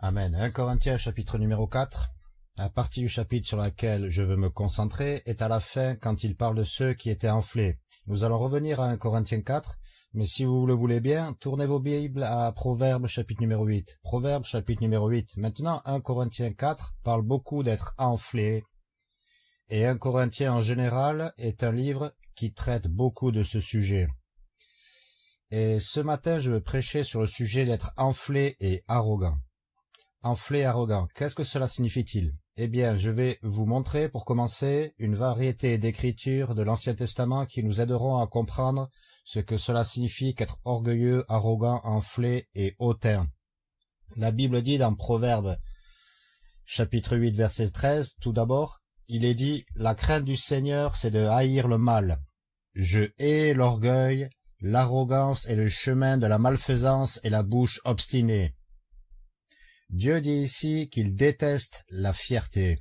Amen. 1 Corinthiens chapitre numéro 4. La partie du chapitre sur laquelle je veux me concentrer est à la fin quand il parle de ceux qui étaient enflés. Nous allons revenir à 1 Corinthiens 4, mais si vous le voulez bien, tournez vos Bibles à Proverbes chapitre numéro 8. Proverbes chapitre numéro 8. Maintenant, 1 Corinthiens 4 parle beaucoup d'être enflé. Et 1 Corinthiens en général est un livre qui traite beaucoup de ce sujet. Et ce matin, je veux prêcher sur le sujet d'être enflé et arrogant. Enflé arrogant, qu'est-ce que cela signifie-t-il? Eh bien, je vais vous montrer, pour commencer, une variété d'écritures de l'Ancien Testament qui nous aideront à comprendre ce que cela signifie qu'être orgueilleux, arrogant, enflé et hautain. La Bible dit dans Proverbe, chapitre 8, verset 13, tout d'abord, il est dit, la crainte du Seigneur, c'est de haïr le mal. Je hais l'orgueil, l'arrogance et le chemin de la malfaisance et la bouche obstinée. Dieu dit ici qu'il déteste la fierté.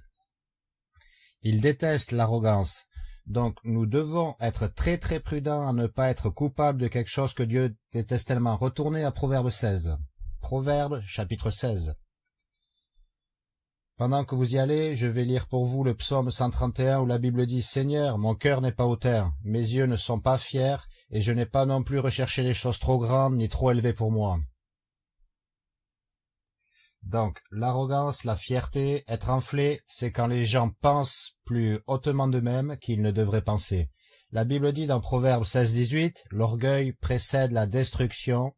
Il déteste l'arrogance. Donc nous devons être très très prudents à ne pas être coupables de quelque chose que Dieu déteste tellement. Retournez à Proverbe 16. Proverbe chapitre 16. Pendant que vous y allez, je vais lire pour vous le psaume 131 où la Bible dit « Seigneur, mon cœur n'est pas hautain, mes yeux ne sont pas fiers, et je n'ai pas non plus recherché les choses trop grandes ni trop élevées pour moi. » Donc, l'arrogance, la fierté, être enflé, c'est quand les gens pensent plus hautement d'eux-mêmes qu'ils ne devraient penser. La Bible dit dans Proverbe 16-18, l'orgueil précède la destruction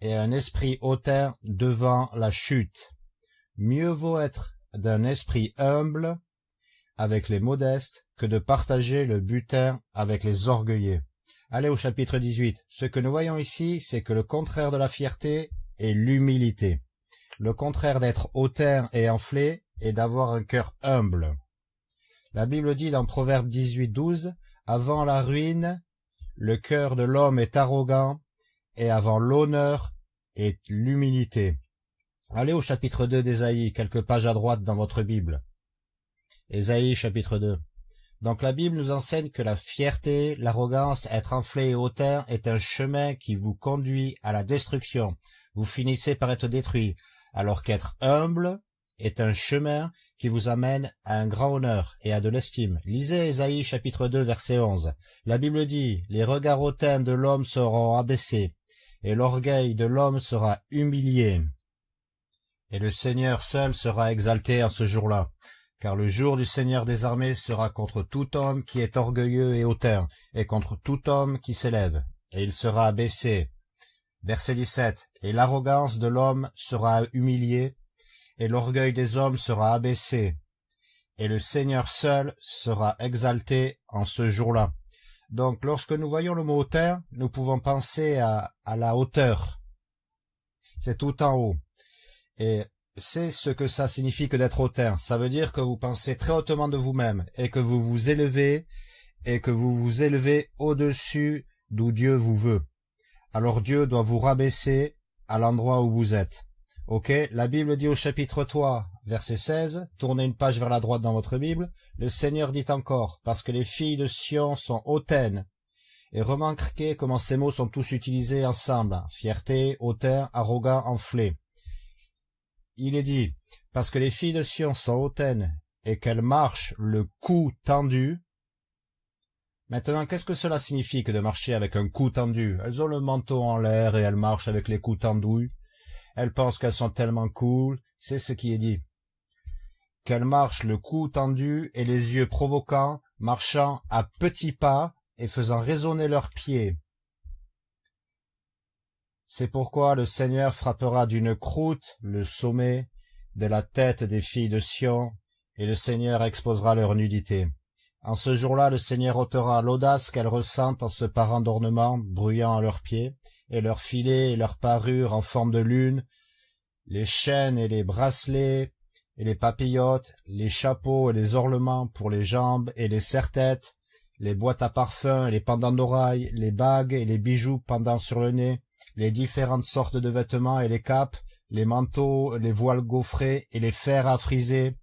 et un esprit hautain devant la chute. Mieux vaut être d'un esprit humble avec les modestes que de partager le butin avec les orgueilleux. Allez au chapitre 18. Ce que nous voyons ici, c'est que le contraire de la fierté est l'humilité. Le contraire d'être hautain et enflé est d'avoir un cœur humble. La Bible dit dans Proverbe 18, 12, « Avant la ruine, le cœur de l'homme est arrogant, et avant l'honneur est l'humilité. » Allez au chapitre 2 d'Ésaïe, quelques pages à droite dans votre Bible. Ésaïe chapitre 2. Donc la Bible nous enseigne que la fierté, l'arrogance, être enflé et hautain est un chemin qui vous conduit à la destruction. Vous finissez par être détruit alors qu'être humble est un chemin qui vous amène à un grand honneur et à de l'estime. Lisez Ésaïe chapitre 2 verset 11. La Bible dit, « Les regards hautains de l'homme seront abaissés, et l'orgueil de l'homme sera humilié. Et le Seigneur seul sera exalté en ce jour-là, car le jour du Seigneur des armées sera contre tout homme qui est orgueilleux et hautain, et contre tout homme qui s'élève, et il sera abaissé, Verset 17. Et l'arrogance de l'homme sera humiliée, et l'orgueil des hommes sera abaissé, et le Seigneur seul sera exalté en ce jour-là. Donc, lorsque nous voyons le mot hauteur, nous pouvons penser à, à la hauteur. C'est tout en haut. Et c'est ce que ça signifie que d'être hauteur. Ça veut dire que vous pensez très hautement de vous-même, et que vous vous élevez, et que vous vous élevez au-dessus d'où Dieu vous veut alors Dieu doit vous rabaisser à l'endroit où vous êtes. Ok La Bible dit au chapitre 3, verset 16, tournez une page vers la droite dans votre Bible, le Seigneur dit encore, parce que les filles de Sion sont hautaines. Et remarquez comment ces mots sont tous utilisés ensemble, fierté, hautain, arrogant, enflé. Il est dit, parce que les filles de Sion sont hautaines, et qu'elles marchent le cou tendu, Maintenant, qu'est-ce que cela signifie que de marcher avec un cou tendu? Elles ont le manteau en l'air et elles marchent avec les coups tendus. Elles pensent qu'elles sont tellement cool, c'est ce qui est dit. Qu'elles marchent le cou tendu et les yeux provoquants, marchant à petits pas et faisant résonner leurs pieds. C'est pourquoi le Seigneur frappera d'une croûte le sommet de la tête des filles de Sion, et le Seigneur exposera leur nudité. En ce jour-là, le Seigneur ôtera l'audace qu'elles ressentent en se parant d'ornements bruyant à leurs pieds, et leurs filets et leurs parures en forme de lune, les chaînes et les bracelets, et les papillotes, les chapeaux et les ornements pour les jambes et les serre-têtes, les boîtes à parfum et les pendants d'oreilles, les bagues et les bijoux pendant sur le nez, les différentes sortes de vêtements et les capes, les manteaux, les voiles gaufrés et les fers à friser,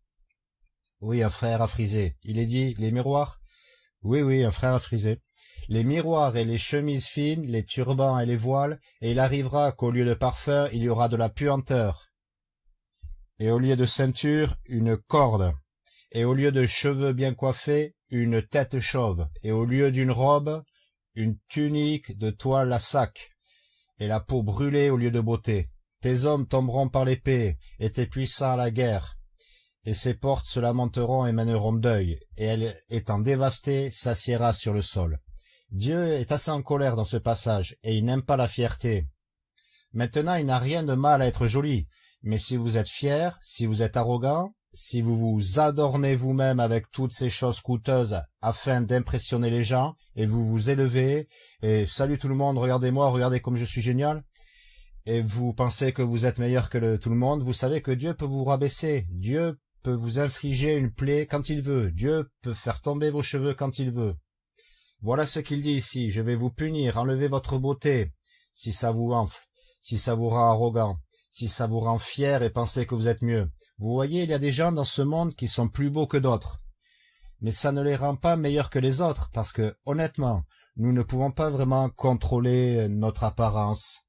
oui, un frère à friser. Il est dit, les miroirs? Oui, oui, un frère à friser. Les miroirs et les chemises fines, les turbans et les voiles, et il arrivera qu'au lieu de parfum, il y aura de la puanteur. et au lieu de ceinture, une corde, et au lieu de cheveux bien coiffés, une tête chauve, et au lieu d'une robe, une tunique de toile à sac, et la peau brûlée au lieu de beauté. Tes hommes tomberont par l'épée, et tes puissants à la guerre, et ses portes se lamenteront et mèneront deuil, et elle, étant dévastée, s'assiera sur le sol. Dieu est assez en colère dans ce passage, et il n'aime pas la fierté. Maintenant, il n'a rien de mal à être joli, mais si vous êtes fier, si vous êtes arrogant, si vous vous adornez vous-même avec toutes ces choses coûteuses afin d'impressionner les gens, et vous vous élevez, et salut tout le monde, regardez-moi, regardez comme je suis génial, et vous pensez que vous êtes meilleur que tout le monde, vous savez que Dieu peut vous rabaisser, Dieu peut vous infliger une plaie quand il veut, Dieu peut faire tomber vos cheveux quand il veut. Voilà ce qu'il dit ici, je vais vous punir, enlever votre beauté, si ça vous enfle, si ça vous rend arrogant, si ça vous rend fier et pensez que vous êtes mieux. Vous voyez, il y a des gens dans ce monde qui sont plus beaux que d'autres. Mais ça ne les rend pas meilleurs que les autres, parce que, honnêtement, nous ne pouvons pas vraiment contrôler notre apparence,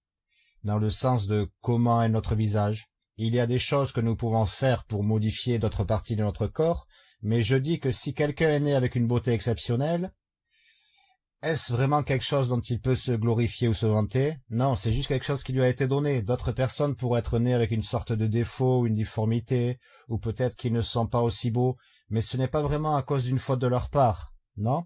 dans le sens de comment est notre visage. Il y a des choses que nous pouvons faire pour modifier d'autres parties de notre corps, mais je dis que si quelqu'un est né avec une beauté exceptionnelle, est-ce vraiment quelque chose dont il peut se glorifier ou se vanter? Non, c'est juste quelque chose qui lui a été donné. D'autres personnes pourraient être nées avec une sorte de défaut, ou une difformité, ou peut-être qu'ils ne sont pas aussi beaux, mais ce n'est pas vraiment à cause d'une faute de leur part, non?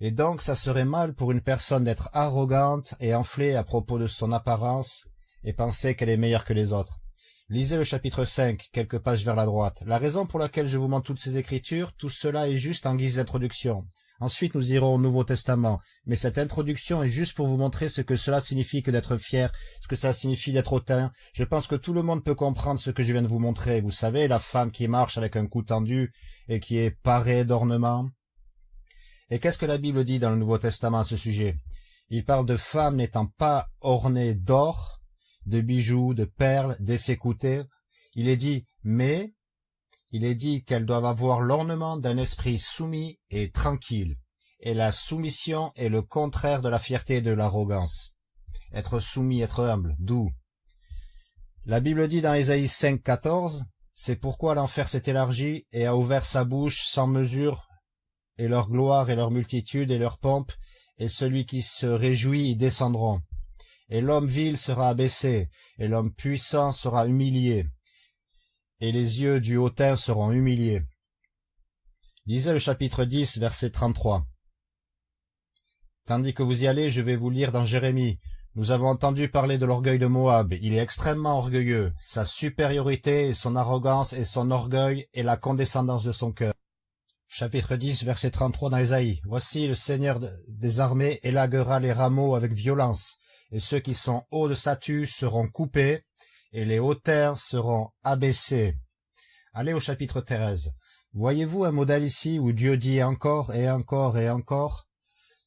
Et donc ça serait mal pour une personne d'être arrogante et enflée à propos de son apparence et penser qu'elle est meilleure que les autres. Lisez le chapitre 5, quelques pages vers la droite. La raison pour laquelle je vous montre toutes ces écritures, tout cela est juste en guise d'introduction. Ensuite, nous irons au Nouveau Testament. Mais cette introduction est juste pour vous montrer ce que cela signifie que d'être fier, ce que ça signifie d'être hautain. Je pense que tout le monde peut comprendre ce que je viens de vous montrer. Vous savez, la femme qui marche avec un cou tendu et qui est parée d'ornements. Et qu'est-ce que la Bible dit dans le Nouveau Testament à ce sujet? Il parle de femmes n'étant pas ornées d'or, de bijoux, de perles, d'effets coûtés. Il est dit, mais il est dit qu'elles doivent avoir l'ornement d'un esprit soumis et tranquille, et la soumission est le contraire de la fierté et de l'arrogance. Être soumis, être humble, doux. La Bible dit dans Ésaïe 5, 14, C'est pourquoi l'enfer s'est élargi et a ouvert sa bouche sans mesure, et leur gloire et leur multitude et leur pompe, et celui qui se réjouit y descendront. Et l'homme vil sera abaissé, et l'homme puissant sera humilié, et les yeux du hautain seront humiliés. Lisez le chapitre 10, verset 33. Tandis que vous y allez, je vais vous lire dans Jérémie. Nous avons entendu parler de l'orgueil de Moab. Il est extrêmement orgueilleux. Sa supériorité et son arrogance et son orgueil et la condescendance de son cœur. Chapitre 10, verset 33 dans. Voici le Seigneur des armées élaguera les rameaux avec violence, et ceux qui sont hauts de statut seront coupés, et les hauteurs seront abaissées. Allez au chapitre 13. Voyez-vous un modèle ici où Dieu dit encore et encore et encore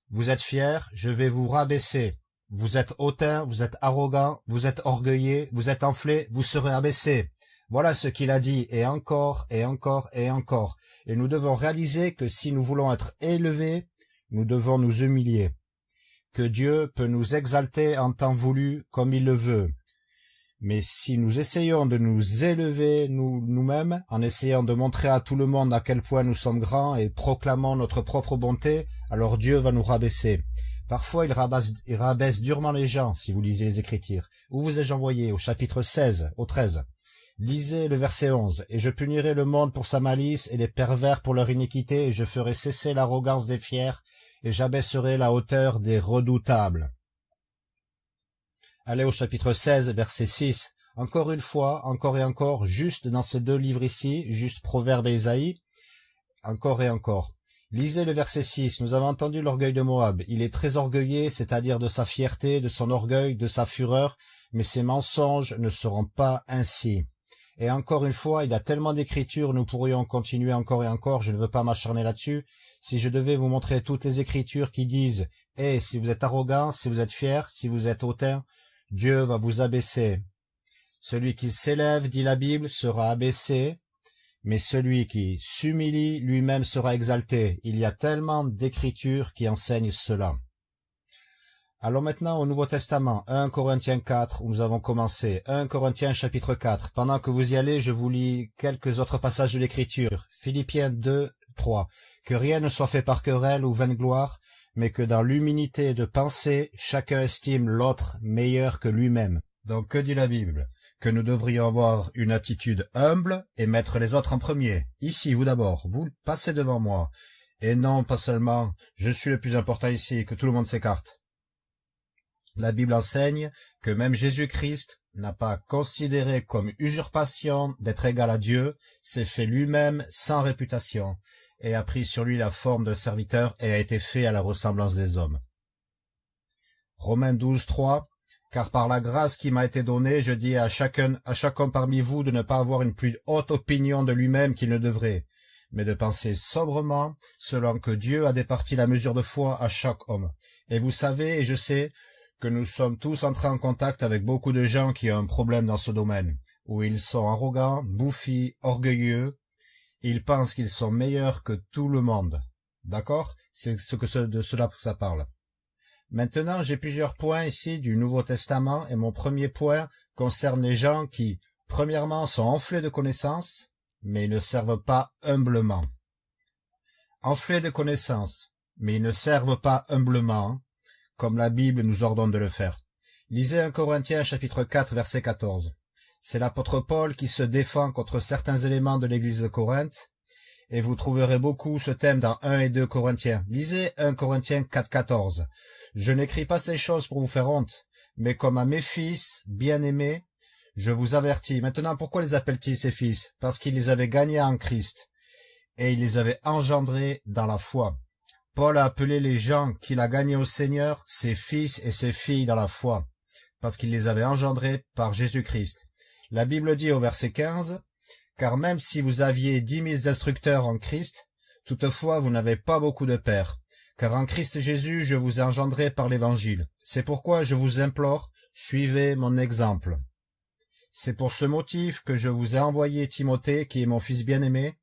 Vous êtes fiers, je vais vous rabaisser. Vous êtes hautain, vous êtes arrogant, vous êtes orgueilleux, vous êtes enflé, vous serez abaissé. Voilà ce qu'il a dit, et encore, et encore, et encore. Et nous devons réaliser que si nous voulons être élevés, nous devons nous humilier. Que Dieu peut nous exalter en temps voulu comme il le veut. Mais si nous essayons de nous élever nous-mêmes, en essayant de montrer à tout le monde à quel point nous sommes grands et proclamons notre propre bonté, alors Dieu va nous rabaisser. Parfois il rabaisse, il rabaisse durement les gens, si vous lisez les Écritures. Où vous ai-je envoyé Au chapitre 16, au 13. Lisez le verset 11. « Et je punirai le monde pour sa malice et les pervers pour leur iniquité, et je ferai cesser l'arrogance des fiers, et j'abaisserai la hauteur des redoutables. » Allez au chapitre 16, verset 6. Encore une fois, encore et encore, juste dans ces deux livres ici, juste Proverbe et Isaïe, encore et encore. Lisez le verset 6. Nous avons entendu l'orgueil de Moab. Il est très orgueillé, c'est-à-dire de sa fierté, de son orgueil, de sa fureur, mais ses mensonges ne seront pas ainsi. Et encore une fois, il y a tellement d'écritures, nous pourrions continuer encore et encore, je ne veux pas m'acharner là-dessus. Si je devais vous montrer toutes les écritures qui disent « Eh, si vous êtes arrogant, si vous êtes fier, si vous êtes hautain, Dieu va vous abaisser. Celui qui s'élève, dit la Bible, sera abaissé, mais celui qui s'humilie lui-même sera exalté. Il y a tellement d'écritures qui enseignent cela. Allons maintenant au Nouveau Testament, 1 Corinthiens 4, où nous avons commencé, 1 Corinthiens chapitre 4. Pendant que vous y allez, je vous lis quelques autres passages de l'Écriture. Philippiens 2, 3. Que rien ne soit fait par querelle ou vaine gloire, mais que dans l'humilité de pensée, chacun estime l'autre meilleur que lui-même. Donc que dit la Bible? Que nous devrions avoir une attitude humble et mettre les autres en premier. Ici, vous d'abord, vous passez devant moi. Et non pas seulement, je suis le plus important ici, que tout le monde s'écarte. La Bible enseigne que même Jésus-Christ n'a pas considéré comme usurpation d'être égal à Dieu, s'est fait lui-même sans réputation, et a pris sur lui la forme de serviteur et a été fait à la ressemblance des hommes. Romains 12, 3 Car par la grâce qui m'a été donnée, je dis à chacun, à chacun parmi vous de ne pas avoir une plus haute opinion de lui-même qu'il ne devrait, mais de penser sobrement, selon que Dieu a départi la mesure de foi à chaque homme. Et vous savez, et je sais, que nous sommes tous entrés en contact avec beaucoup de gens qui ont un problème dans ce domaine, où ils sont arrogants, bouffis, orgueilleux, ils pensent qu'ils sont meilleurs que tout le monde. D'accord? C'est ce que de cela que ça parle. Maintenant, j'ai plusieurs points ici du Nouveau Testament, et mon premier point concerne les gens qui, premièrement, sont enflés de connaissances, mais ils ne servent pas humblement. Enflés de connaissances, mais ils ne servent pas humblement, comme la Bible nous ordonne de le faire. Lisez 1 Corinthiens chapitre 4 verset 14. C'est l'apôtre Paul qui se défend contre certains éléments de l'église de Corinthe, et vous trouverez beaucoup ce thème dans 1 et 2 Corinthiens. Lisez 1 Corinthiens 4, 14. Je n'écris pas ces choses pour vous faire honte, mais comme à mes fils bien-aimés, je vous avertis. Maintenant, pourquoi les appelle-t-il ses fils? Parce qu'il les avait gagnés en Christ, et il les avait engendrés dans la foi. Paul a appelé les gens qu'il a gagnés au Seigneur ses fils et ses filles dans la foi, parce qu'il les avait engendrés par Jésus-Christ. La Bible dit au verset 15, « Car même si vous aviez dix mille instructeurs en Christ, toutefois vous n'avez pas beaucoup de pères, car en Christ Jésus je vous ai engendré par l'Évangile. C'est pourquoi je vous implore, suivez mon exemple. C'est pour ce motif que je vous ai envoyé Timothée, qui est mon fils bien-aimé,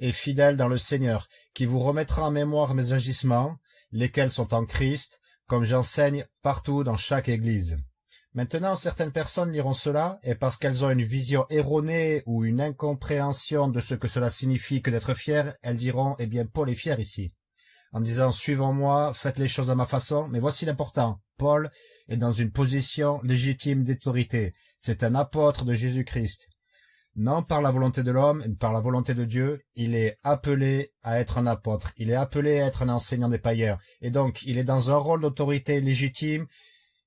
et fidèle dans le Seigneur, qui vous remettra en mémoire mes agissements, lesquels sont en Christ, comme j'enseigne partout dans chaque église. Maintenant, certaines personnes liront cela, et parce qu'elles ont une vision erronée ou une incompréhension de ce que cela signifie que d'être fier, elles diront, eh bien, Paul est fier ici. En disant, suivons-moi, faites les choses à ma façon, mais voici l'important. Paul est dans une position légitime d'autorité. C'est un apôtre de Jésus-Christ non par la volonté de l'homme, par la volonté de Dieu, il est appelé à être un apôtre, il est appelé à être un enseignant des païens, et donc il est dans un rôle d'autorité légitime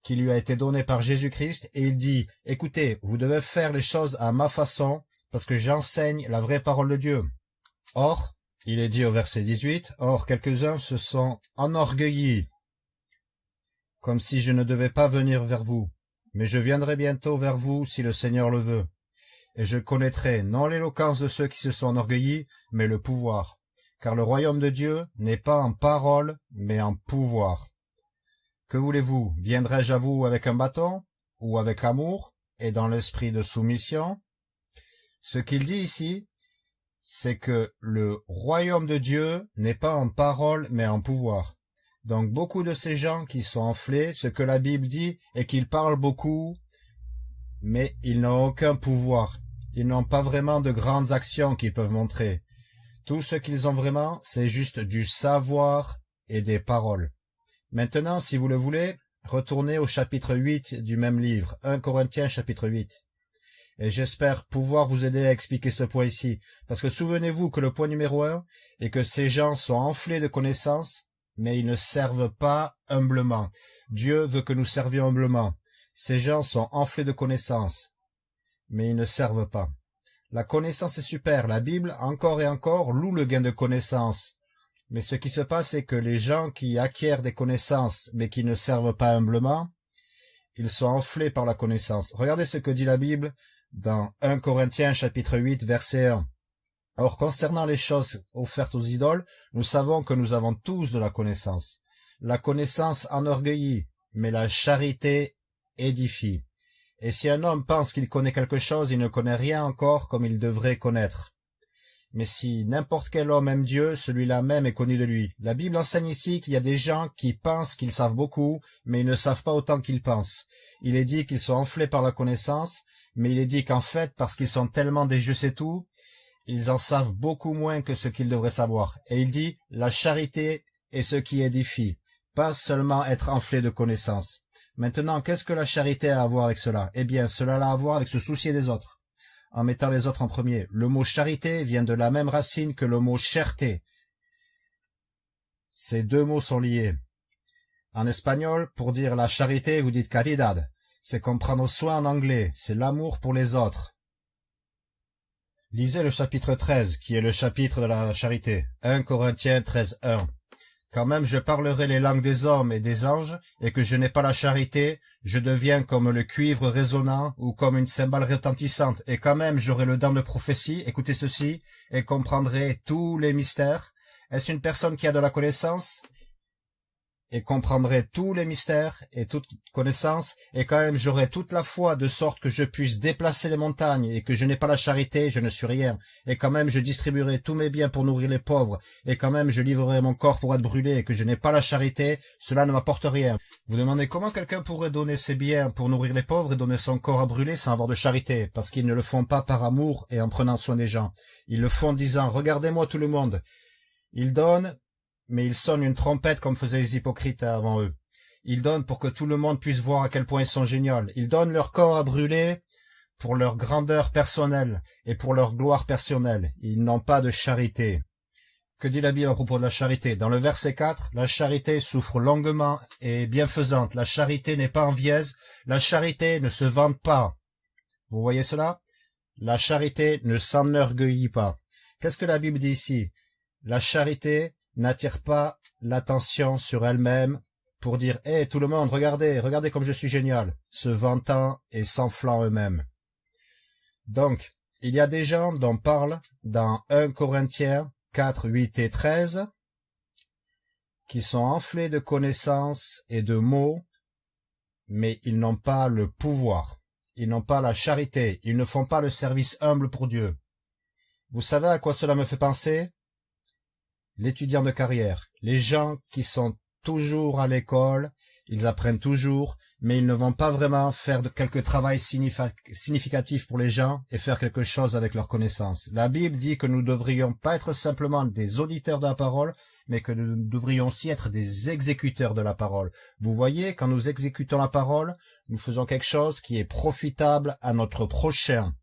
qui lui a été donné par Jésus-Christ, et il dit, écoutez, vous devez faire les choses à ma façon, parce que j'enseigne la vraie parole de Dieu. Or, il est dit au verset 18, Or quelques-uns se sont enorgueillis, comme si je ne devais pas venir vers vous, mais je viendrai bientôt vers vous si le Seigneur le veut et je connaîtrai non l'éloquence de ceux qui se sont enorgueillis, mais le pouvoir. Car le royaume de Dieu n'est pas en parole, mais en pouvoir. Que voulez-vous? Viendrai-je à vous avec un bâton, ou avec amour, et dans l'esprit de soumission? Ce qu'il dit ici, c'est que le royaume de Dieu n'est pas en parole, mais en pouvoir. Donc beaucoup de ces gens qui sont enflés, ce que la Bible dit est qu'ils parlent beaucoup, mais ils n'ont aucun pouvoir. Ils n'ont pas vraiment de grandes actions qu'ils peuvent montrer. Tout ce qu'ils ont vraiment, c'est juste du savoir et des paroles. Maintenant, si vous le voulez, retournez au chapitre 8 du même livre, 1 Corinthiens chapitre 8. Et j'espère pouvoir vous aider à expliquer ce point ici, parce que souvenez-vous que le point numéro un est que ces gens sont enflés de connaissances, mais ils ne servent pas humblement. Dieu veut que nous servions humblement. Ces gens sont enflés de connaissances mais ils ne servent pas. La connaissance est super, la Bible, encore et encore, loue le gain de connaissance. Mais ce qui se passe, c'est que les gens qui acquièrent des connaissances, mais qui ne servent pas humblement, ils sont enflés par la connaissance. Regardez ce que dit la Bible dans 1 Corinthiens chapitre 8 verset 1. Or, concernant les choses offertes aux idoles, nous savons que nous avons tous de la connaissance. La connaissance enorgueillit, mais la charité édifie. Et si un homme pense qu'il connaît quelque chose, il ne connaît rien encore comme il devrait connaître. Mais si n'importe quel homme aime Dieu, celui-là même est connu de lui. La Bible enseigne ici qu'il y a des gens qui pensent qu'ils savent beaucoup, mais ils ne savent pas autant qu'ils pensent. Il est dit qu'ils sont enflés par la connaissance, mais il est dit qu'en fait, parce qu'ils sont tellement des je sais tout, ils en savent beaucoup moins que ce qu'ils devraient savoir. Et il dit, la charité est ce qui édifie, pas seulement être enflé de connaissances. Maintenant, qu'est-ce que la charité a à voir avec cela? Eh bien, cela a à voir avec se soucier des autres, en mettant les autres en premier. Le mot charité vient de la même racine que le mot cherté. Ces deux mots sont liés. En espagnol, pour dire la charité, vous dites caridad. C'est comme prendre soin en anglais, c'est l'amour pour les autres. Lisez le chapitre 13, qui est le chapitre de la charité. 1 Corinthiens 13, 1. Quand même je parlerai les langues des hommes et des anges, et que je n'ai pas la charité, je deviens comme le cuivre résonnant ou comme une cymbale retentissante, et quand même j'aurai le dent de prophétie, écoutez ceci, et comprendrai tous les mystères. Est-ce une personne qui a de la connaissance? Et comprendrai tous les mystères et toute connaissance, et quand même j'aurai toute la foi de sorte que je puisse déplacer les montagnes, et que je n'ai pas la charité, je ne suis rien, et quand même je distribuerai tous mes biens pour nourrir les pauvres, et quand même je livrerai mon corps pour être brûlé, et que je n'ai pas la charité, cela ne m'apporte rien. Vous demandez comment quelqu'un pourrait donner ses biens pour nourrir les pauvres et donner son corps à brûler sans avoir de charité, parce qu'ils ne le font pas par amour et en prenant soin des gens. Ils le font en disant, regardez-moi tout le monde. Ils donnent mais ils sonnent une trompette comme faisaient les hypocrites avant eux. Ils donnent pour que tout le monde puisse voir à quel point ils sont géniaux. Ils donnent leur corps à brûler pour leur grandeur personnelle et pour leur gloire personnelle. Ils n'ont pas de charité. Que dit la Bible à propos de la charité? Dans le verset 4, la charité souffre longuement et bienfaisante. La charité n'est pas envieuse. La charité ne se vante pas. Vous voyez cela? La charité ne s'enorgueillit pas. Qu'est-ce que la Bible dit ici? La charité n'attire pas l'attention sur elle-même pour dire « Hé, tout le monde, regardez, regardez comme je suis génial », se vantant et s'enflant eux-mêmes. Donc, il y a des gens dont parle dans 1 Corinthiens 4, 8 et 13 qui sont enflés de connaissances et de mots, mais ils n'ont pas le pouvoir, ils n'ont pas la charité, ils ne font pas le service humble pour Dieu. Vous savez à quoi cela me fait penser? L'étudiant de carrière, les gens qui sont toujours à l'école, ils apprennent toujours, mais ils ne vont pas vraiment faire de quelque travail significatif pour les gens et faire quelque chose avec leurs connaissances. La Bible dit que nous ne devrions pas être simplement des auditeurs de la parole, mais que nous devrions aussi être des exécuteurs de la parole. Vous voyez, quand nous exécutons la parole, nous faisons quelque chose qui est profitable à notre prochain.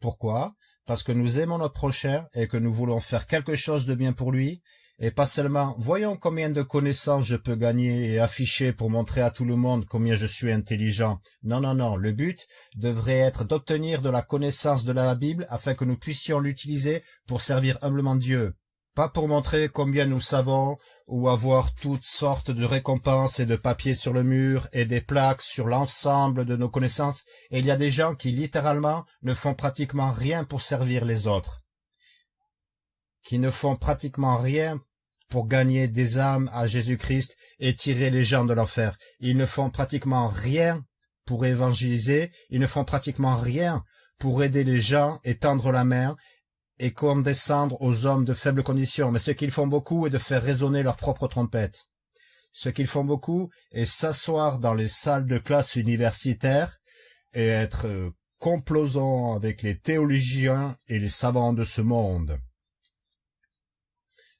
Pourquoi? Parce que nous aimons notre prochain et que nous voulons faire quelque chose de bien pour lui, et pas seulement « voyons combien de connaissances je peux gagner et afficher pour montrer à tout le monde combien je suis intelligent ». Non, non, non, le but devrait être d'obtenir de la connaissance de la Bible afin que nous puissions l'utiliser pour servir humblement Dieu pas pour montrer combien nous savons ou avoir toutes sortes de récompenses et de papiers sur le mur et des plaques sur l'ensemble de nos connaissances, il y a des gens qui littéralement ne font pratiquement rien pour servir les autres, qui ne font pratiquement rien pour gagner des âmes à Jésus-Christ et tirer les gens de l'enfer. Ils ne font pratiquement rien pour évangéliser, ils ne font pratiquement rien pour aider les gens et tendre la main, et condescendre aux hommes de faible condition, mais ce qu'ils font beaucoup est de faire résonner leur propre trompette. Ce qu'ils font beaucoup est s'asseoir dans les salles de classe universitaires et être complaisants avec les théologiens et les savants de ce monde.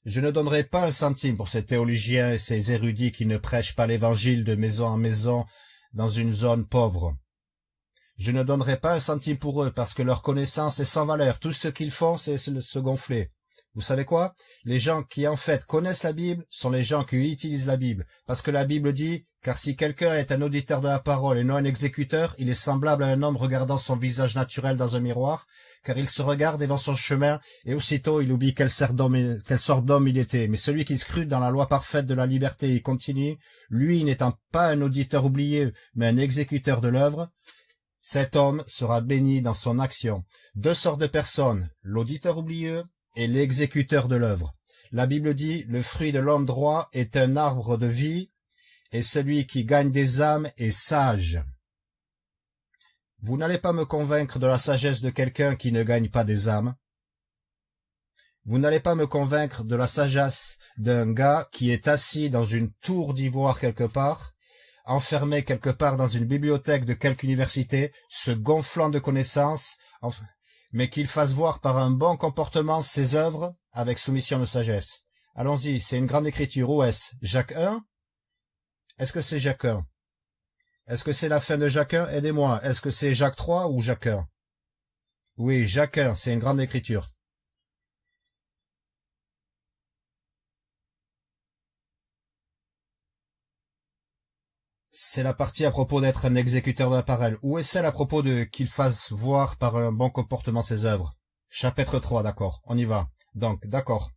Je ne donnerai pas un centime pour ces théologiens et ces érudits qui ne prêchent pas l'évangile de maison en maison dans une zone pauvre. Je ne donnerai pas un centime pour eux, parce que leur connaissance est sans valeur. Tout ce qu'ils font, c'est se gonfler. Vous savez quoi? Les gens qui en fait connaissent la Bible sont les gens qui utilisent la Bible. Parce que la Bible dit, car si quelqu'un est un auditeur de la parole et non un exécuteur, il est semblable à un homme regardant son visage naturel dans un miroir, car il se regarde dans son chemin, et aussitôt il oublie quelle sorte d'homme il était. Mais celui qui scrute dans la loi parfaite de la liberté et continue, lui n'étant pas un auditeur oublié, mais un exécuteur de l'œuvre, cet homme sera béni dans son action. Deux sortes de personnes, l'auditeur oublieux et l'exécuteur de l'œuvre. La Bible dit, le fruit de l'homme droit est un arbre de vie, et celui qui gagne des âmes est sage. Vous n'allez pas me convaincre de la sagesse de quelqu'un qui ne gagne pas des âmes. Vous n'allez pas me convaincre de la sagesse d'un gars qui est assis dans une tour d'ivoire quelque part, enfermé quelque part dans une bibliothèque de quelque université, se gonflant de connaissances, mais qu'il fasse voir par un bon comportement ses œuvres avec soumission de sagesse. Allons-y, c'est une grande écriture. Où est-ce? Jacques 1 Est-ce que c'est Jacques 1 Est-ce que c'est la fin de Jacques 1 Aidez-moi. Est-ce que c'est Jacques 3 ou Jacques 1 Oui, Jacques 1, c'est une grande écriture. C'est la partie à propos d'être un exécuteur de la parole. Où est celle à propos de qu'il fasse voir par un bon comportement ses œuvres? Chapitre 3, d'accord. On y va. Donc, d'accord.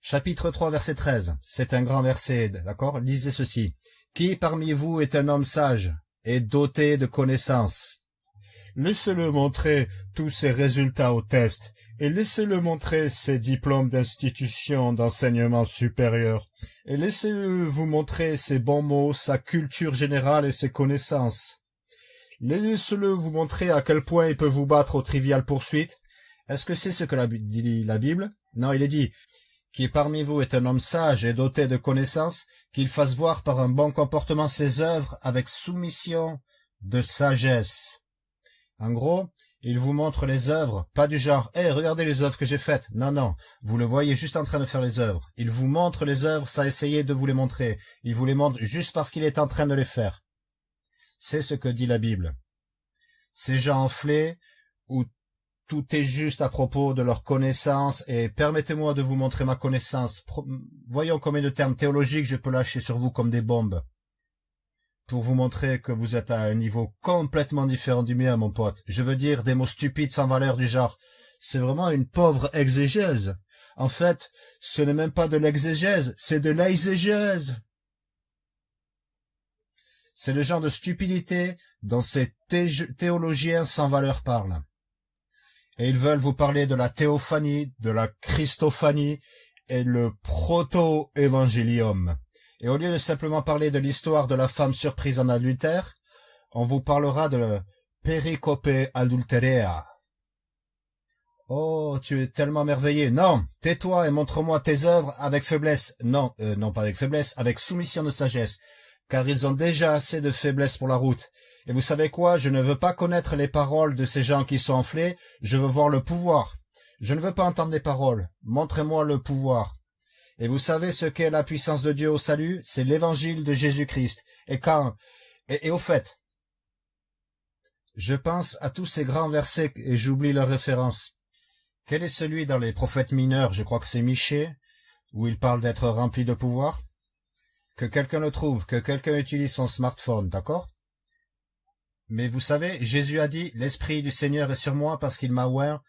Chapitre 3, verset 13. C'est un grand verset, d'accord? Lisez ceci. Qui parmi vous est un homme sage et doté de connaissances? Laissez-le montrer tous ses résultats au test et laissez-le montrer ses diplômes d'institution d'enseignement supérieur, et laissez-le vous montrer ses bons mots, sa culture générale et ses connaissances. Laissez-le vous montrer à quel point il peut vous battre aux triviales poursuites. Est-ce que c'est ce que dit la Bible? Non, il est dit qui parmi vous est un homme sage et doté de connaissances, qu'il fasse voir par un bon comportement ses œuvres avec soumission de sagesse. En gros, il vous montre les œuvres, pas du genre « Eh, regardez les œuvres que j'ai faites !» Non, non, vous le voyez juste en train de faire les œuvres. Il vous montre les œuvres sans essayer de vous les montrer. Il vous les montre juste parce qu'il est en train de les faire. C'est ce que dit la Bible. Ces gens enflés, où tout est juste à propos de leur connaissance, et permettez-moi de vous montrer ma connaissance. Voyons combien de termes théologiques je peux lâcher sur vous comme des bombes pour vous montrer que vous êtes à un niveau complètement différent du mien, mon pote. Je veux dire des mots stupides sans valeur du genre. C'est vraiment une pauvre exégèse. En fait, ce n'est même pas de l'exégèse, c'est de l'exégèse. C'est le genre de stupidité dont ces théologiens sans valeur parlent. Et ils veulent vous parler de la théophanie, de la christophanie et le proto-évangélium. Et au lieu de simplement parler de l'histoire de la femme surprise en adultère, on vous parlera de pericope adulterea. Oh, tu es tellement merveilleux. Non, tais-toi et montre-moi tes œuvres avec faiblesse. Non, euh, non pas avec faiblesse, avec soumission de sagesse, car ils ont déjà assez de faiblesse pour la route. Et vous savez quoi, je ne veux pas connaître les paroles de ces gens qui sont enflés, je veux voir le pouvoir. Je ne veux pas entendre les paroles. Montrez-moi le pouvoir. Et vous savez ce qu'est la puissance de Dieu au salut? C'est l'évangile de Jésus-Christ. Et quand et, au fait, je pense à tous ces grands versets et j'oublie leur référence. Quel est celui dans les prophètes mineurs? Je crois que c'est Michée, où il parle d'être rempli de pouvoir. Que quelqu'un le trouve, que quelqu'un utilise son smartphone, d'accord? Mais vous savez, Jésus a dit, l'Esprit du Seigneur est sur moi parce qu'il m'a ouvert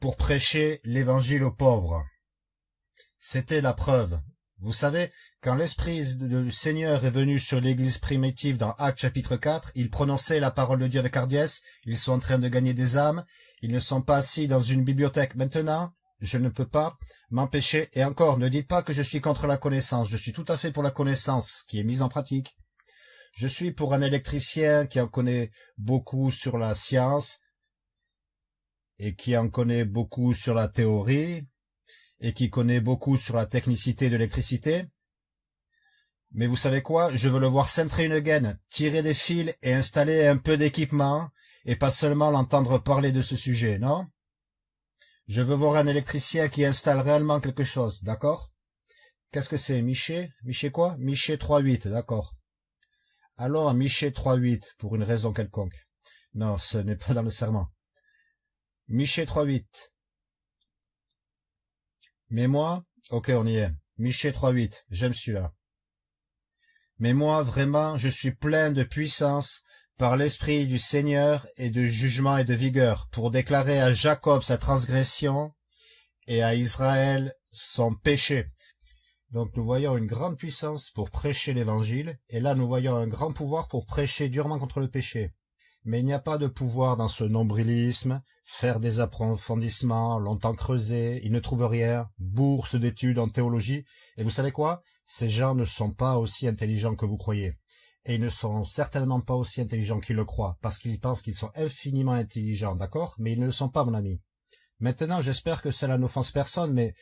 pour prêcher l'évangile aux pauvres. C'était la preuve. Vous savez, quand l'Esprit du Seigneur est venu sur l'Église primitive dans Actes chapitre 4, il prononçait la parole de Dieu avec hardiesse, ils sont en train de gagner des âmes, ils ne sont pas assis dans une bibliothèque. Maintenant, je ne peux pas m'empêcher, et encore, ne dites pas que je suis contre la connaissance, je suis tout à fait pour la connaissance qui est mise en pratique. Je suis pour un électricien qui en connaît beaucoup sur la science et qui en connaît beaucoup sur la théorie, et qui connaît beaucoup sur la technicité de l'électricité. Mais vous savez quoi? Je veux le voir centrer une gaine, tirer des fils et installer un peu d'équipement, et pas seulement l'entendre parler de ce sujet, non? Je veux voir un électricien qui installe réellement quelque chose, d'accord? Qu'est-ce que c'est, Miché? Miché quoi? Miché 3.8, d'accord. Allons à Miché 3.8, pour une raison quelconque. Non, ce n'est pas dans le serment. Miché 3.8. Mais moi, ok, on y est. Miché 3.8, j'aime celui-là. Mais moi, vraiment, je suis plein de puissance par l'esprit du Seigneur et de jugement et de vigueur pour déclarer à Jacob sa transgression et à Israël son péché. Donc nous voyons une grande puissance pour prêcher l'évangile, et là nous voyons un grand pouvoir pour prêcher durement contre le péché. Mais il n'y a pas de pouvoir dans ce nombrilisme, faire des approfondissements, longtemps creuser, ils ne trouvent rien, bourse d'études en théologie, et vous savez quoi? Ces gens ne sont pas aussi intelligents que vous croyez. et ils ne sont certainement pas aussi intelligents qu'ils le croient, parce qu'ils pensent qu'ils sont infiniment intelligents, d'accord? Mais ils ne le sont pas, mon ami. Maintenant, j'espère que cela n'offense personne, mais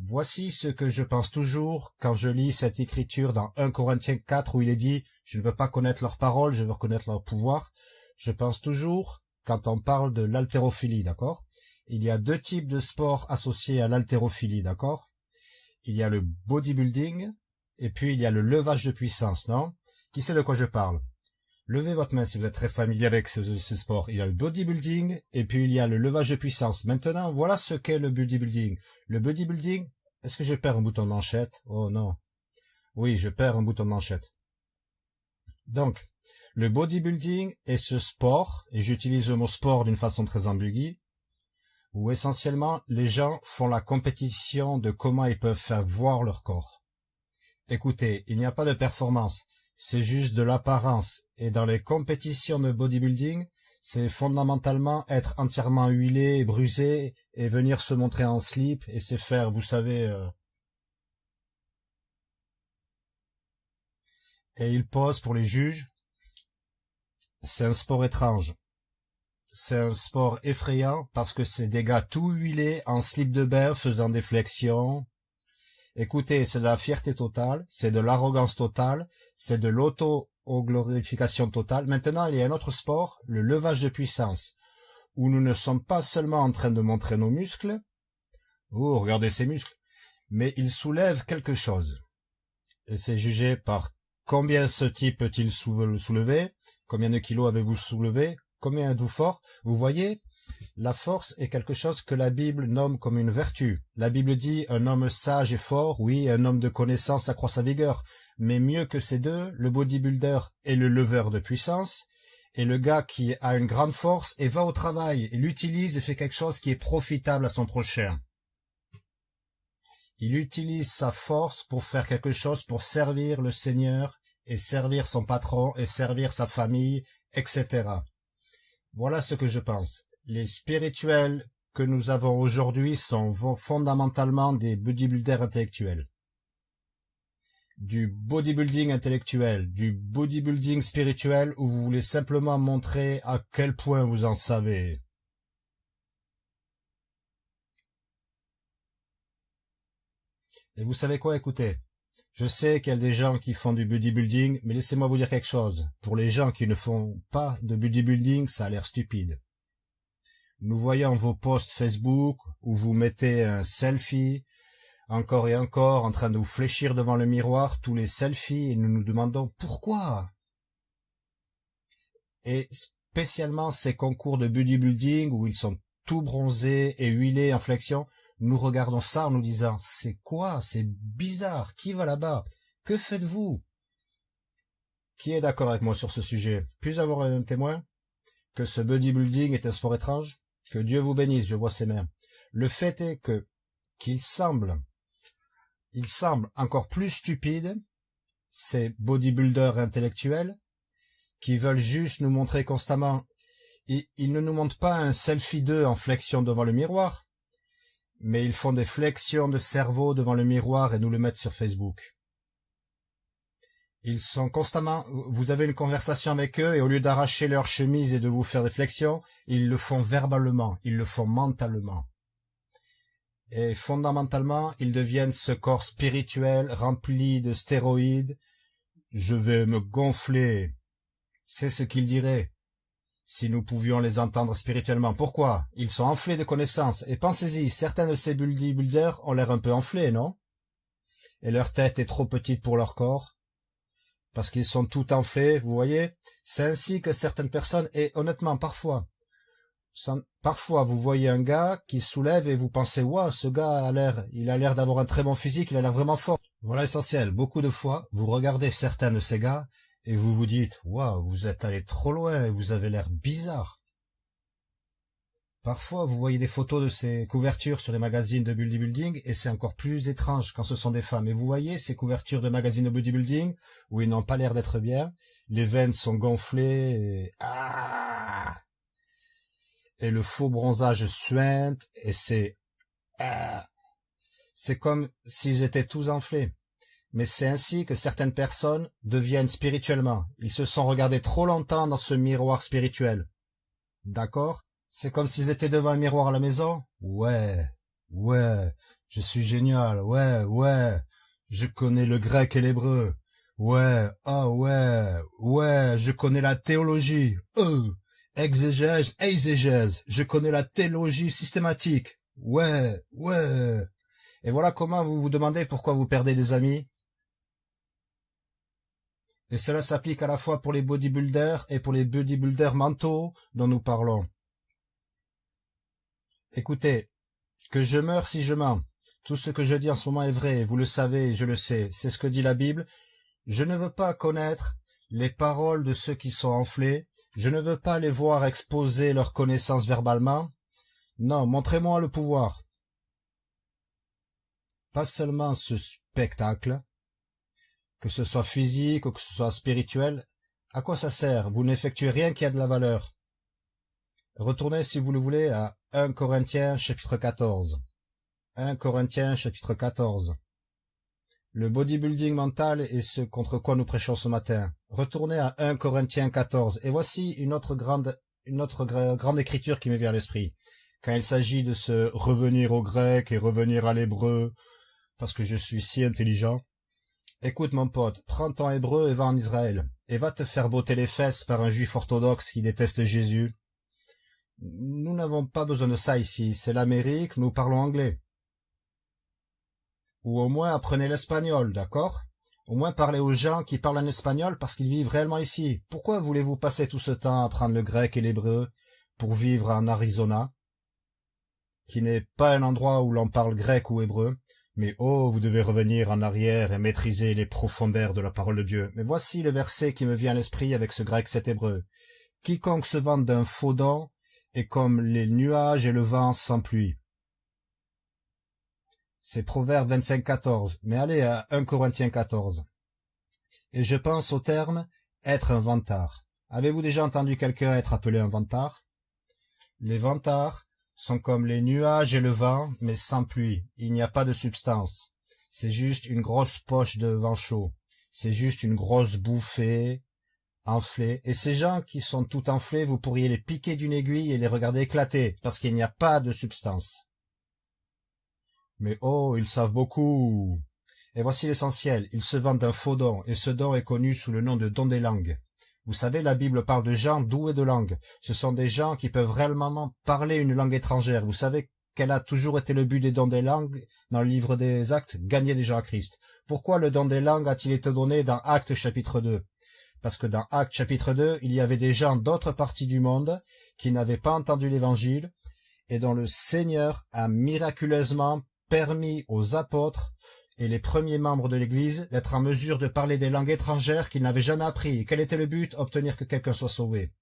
voici ce que je pense toujours quand je lis cette écriture dans 1 Corinthiens 4 où il est dit « Je ne veux pas connaître leurs paroles, je veux reconnaître leur pouvoir ». Je pense toujours, quand on parle de l'haltérophilie, d'accord? Il y a deux types de sports associés à l'haltérophilie, d'accord? Il y a le bodybuilding, et puis il y a le levage de puissance, non? Qui sait de quoi je parle? Levez votre main si vous êtes très familier avec ce, sport. Il y a le bodybuilding et puis il y a le levage de puissance. Maintenant, voilà ce qu'est le bodybuilding. Le bodybuilding, est-ce que je perds un bouton de manchette? Oh non. Oui, je perds un bouton de manchette. Donc, le bodybuilding est ce sport, et j'utilise le mot sport d'une façon très ambiguë, où essentiellement les gens font la compétition de comment ils peuvent faire voir leur corps. Écoutez, il n'y a pas de performance, c'est juste de l'apparence. Et dans les compétitions de bodybuilding, c'est fondamentalement être entièrement huilé et brusé et venir se montrer en slip et c'est faire, vous savez... Euh... Et il pose pour les juges, c'est un sport étrange. C'est un sport effrayant parce que c'est des gars tout huilés en slip de bain faisant des flexions, Écoutez, c'est de la fierté totale, c'est de l'arrogance totale, c'est de l'auto-glorification totale. Maintenant, il y a un autre sport, le levage de puissance, où nous ne sommes pas seulement en train de montrer nos muscles, oh, regardez ces muscles, mais ils soulèvent quelque chose. Et c'est jugé par combien ce type peut-il soulever, combien de kilos avez-vous soulevé, combien êtes-vous fort? Vous voyez, la force est quelque chose que la Bible nomme comme une vertu. La Bible dit un homme sage et fort, oui, un homme de connaissance accroît sa vigueur. Mais mieux que ces deux, le bodybuilder est le leveur de puissance, et le gars qui a une grande force et va au travail, il l'utilise et fait quelque chose qui est profitable à son prochain. Il utilise sa force pour faire quelque chose pour servir le Seigneur et servir son patron et servir sa famille, etc. Voilà ce que je pense les spirituels que nous avons aujourd'hui sont fondamentalement des bodybuilders intellectuels. Du bodybuilding intellectuel, du bodybuilding spirituel où vous voulez simplement montrer à quel point vous en savez. Et vous savez quoi, écoutez, je sais qu'il y a des gens qui font du bodybuilding, mais laissez-moi vous dire quelque chose. Pour les gens qui ne font pas de bodybuilding, ça a l'air stupide. Nous voyons vos posts Facebook où vous mettez un selfie, encore et encore, en train de vous fléchir devant le miroir, tous les selfies, et nous nous demandons pourquoi? Et spécialement ces concours de bodybuilding où ils sont tout bronzés et huilés en flexion, nous regardons ça en nous disant, c'est quoi? C'est bizarre. Qui va là-bas? Que faites-vous? Qui est d'accord avec moi sur ce sujet? Puis avoir un témoin? Que ce bodybuilding est un sport étrange? Que Dieu vous bénisse, je vois ses mains. Le fait est que, qu'il semble, il semble encore plus stupide, ces bodybuilders intellectuels, qui veulent juste nous montrer constamment, ils, ils ne nous montrent pas un selfie d'eux en flexion devant le miroir, mais ils font des flexions de cerveau devant le miroir et nous le mettent sur Facebook. Ils sont constamment, vous avez une conversation avec eux et au lieu d'arracher leur chemise et de vous faire des flexions, ils le font verbalement, ils le font mentalement. Et fondamentalement, ils deviennent ce corps spirituel rempli de stéroïdes. Je vais me gonfler. C'est ce qu'ils diraient. Si nous pouvions les entendre spirituellement. Pourquoi? Ils sont enflés de connaissances. Et pensez-y, certains de ces bodybuilders ont l'air un peu enflés, non? Et leur tête est trop petite pour leur corps? Parce qu'ils sont tout enflés, vous voyez? C'est ainsi que certaines personnes, et honnêtement, parfois, parfois vous voyez un gars qui soulève et vous pensez, waouh, ce gars a l'air, il a l'air d'avoir un très bon physique, il a l'air vraiment fort. Voilà l'essentiel. Beaucoup de fois, vous regardez certains de ces gars et vous vous dites, waouh, vous êtes allé trop loin vous avez l'air bizarre. Parfois, vous voyez des photos de ces couvertures sur les magazines de bodybuilding et c'est encore plus étrange quand ce sont des femmes. Et vous voyez ces couvertures de magazines de bodybuilding où ils n'ont pas l'air d'être bien, les veines sont gonflées et... Ah et le faux bronzage suinte et c'est... Ah c'est comme s'ils étaient tous enflés. Mais c'est ainsi que certaines personnes deviennent spirituellement. Ils se sont regardés trop longtemps dans ce miroir spirituel. D'accord? C'est comme s'ils étaient devant un miroir à la maison Ouais, ouais, je suis génial, ouais, ouais, je connais le grec et l'hébreu. Ouais, ah ouais, ouais, je connais la théologie. Euh, exégèse, exégèse, je connais la théologie systématique. Ouais, ouais. Et voilà comment vous vous demandez pourquoi vous perdez des amis. Et cela s'applique à la fois pour les bodybuilders et pour les bodybuilders mentaux dont nous parlons. Écoutez, que je meurs si je mens. Tout ce que je dis en ce moment est vrai, vous le savez, je le sais, c'est ce que dit la Bible. Je ne veux pas connaître les paroles de ceux qui sont enflés, je ne veux pas les voir exposer leurs connaissances verbalement. Non, montrez-moi le pouvoir. Pas seulement ce spectacle, que ce soit physique ou que ce soit spirituel, à quoi ça sert? Vous n'effectuez rien qui a de la valeur. Retournez, si vous le voulez, à 1 Corinthiens chapitre 14. 1 Corinthiens chapitre 14. Le bodybuilding mental est ce contre quoi nous prêchons ce matin. Retournez à 1 Corinthiens 14. Et voici une autre grande, une autre grande écriture qui me vient à l'esprit. Quand il s'agit de se revenir au grec et revenir à l'hébreu, parce que je suis si intelligent. Écoute mon pote, prends ton hébreu et va en Israël, et va te faire botter les fesses par un juif orthodoxe qui déteste Jésus. Nous n'avons pas besoin de ça ici, c'est l'Amérique, nous parlons anglais. Ou au moins apprenez l'espagnol, d'accord? Au moins parlez aux gens qui parlent en espagnol parce qu'ils vivent réellement ici. Pourquoi voulez-vous passer tout ce temps à apprendre le grec et l'hébreu pour vivre en Arizona? Qui n'est pas un endroit où l'on parle grec ou hébreu, mais oh, vous devez revenir en arrière et maîtriser les profondeurs de la parole de Dieu. Mais voici le verset qui me vient à l'esprit avec ce grec cet hébreu. Quiconque se vante d'un faux don est comme les nuages et le vent sans pluie. C'est Proverbe 25, 14. Mais allez à 1 Corinthiens 14. Et je pense au terme être un vantard. Avez-vous déjà entendu quelqu'un être appelé un vantard? Les vantards sont comme les nuages et le vent, mais sans pluie. Il n'y a pas de substance. C'est juste une grosse poche de vent chaud. C'est juste une grosse bouffée enflée. Et ces gens qui sont tout enflés, vous pourriez les piquer d'une aiguille et les regarder éclater, parce qu'il n'y a pas de substance. Mais oh, ils savent beaucoup. Et voici l'essentiel, ils se vendent d'un faux don, et ce don est connu sous le nom de don des langues. Vous savez, la Bible parle de gens doués de langue. Ce sont des gens qui peuvent réellement parler une langue étrangère. Vous savez quel a toujours été le but des dons des langues dans le livre des Actes? Gagner des gens à Christ. Pourquoi le don des langues a-t-il été donné dans Actes chapitre 2 Parce que dans Actes chapitre 2, il y avait des gens d'autres parties du monde qui n'avaient pas entendu l'Évangile et dont le Seigneur a miraculeusement permis aux apôtres et les premiers membres de l'Église d'être en mesure de parler des langues étrangères qu'ils n'avaient jamais appris. Quel était le but? Obtenir que quelqu'un soit sauvé.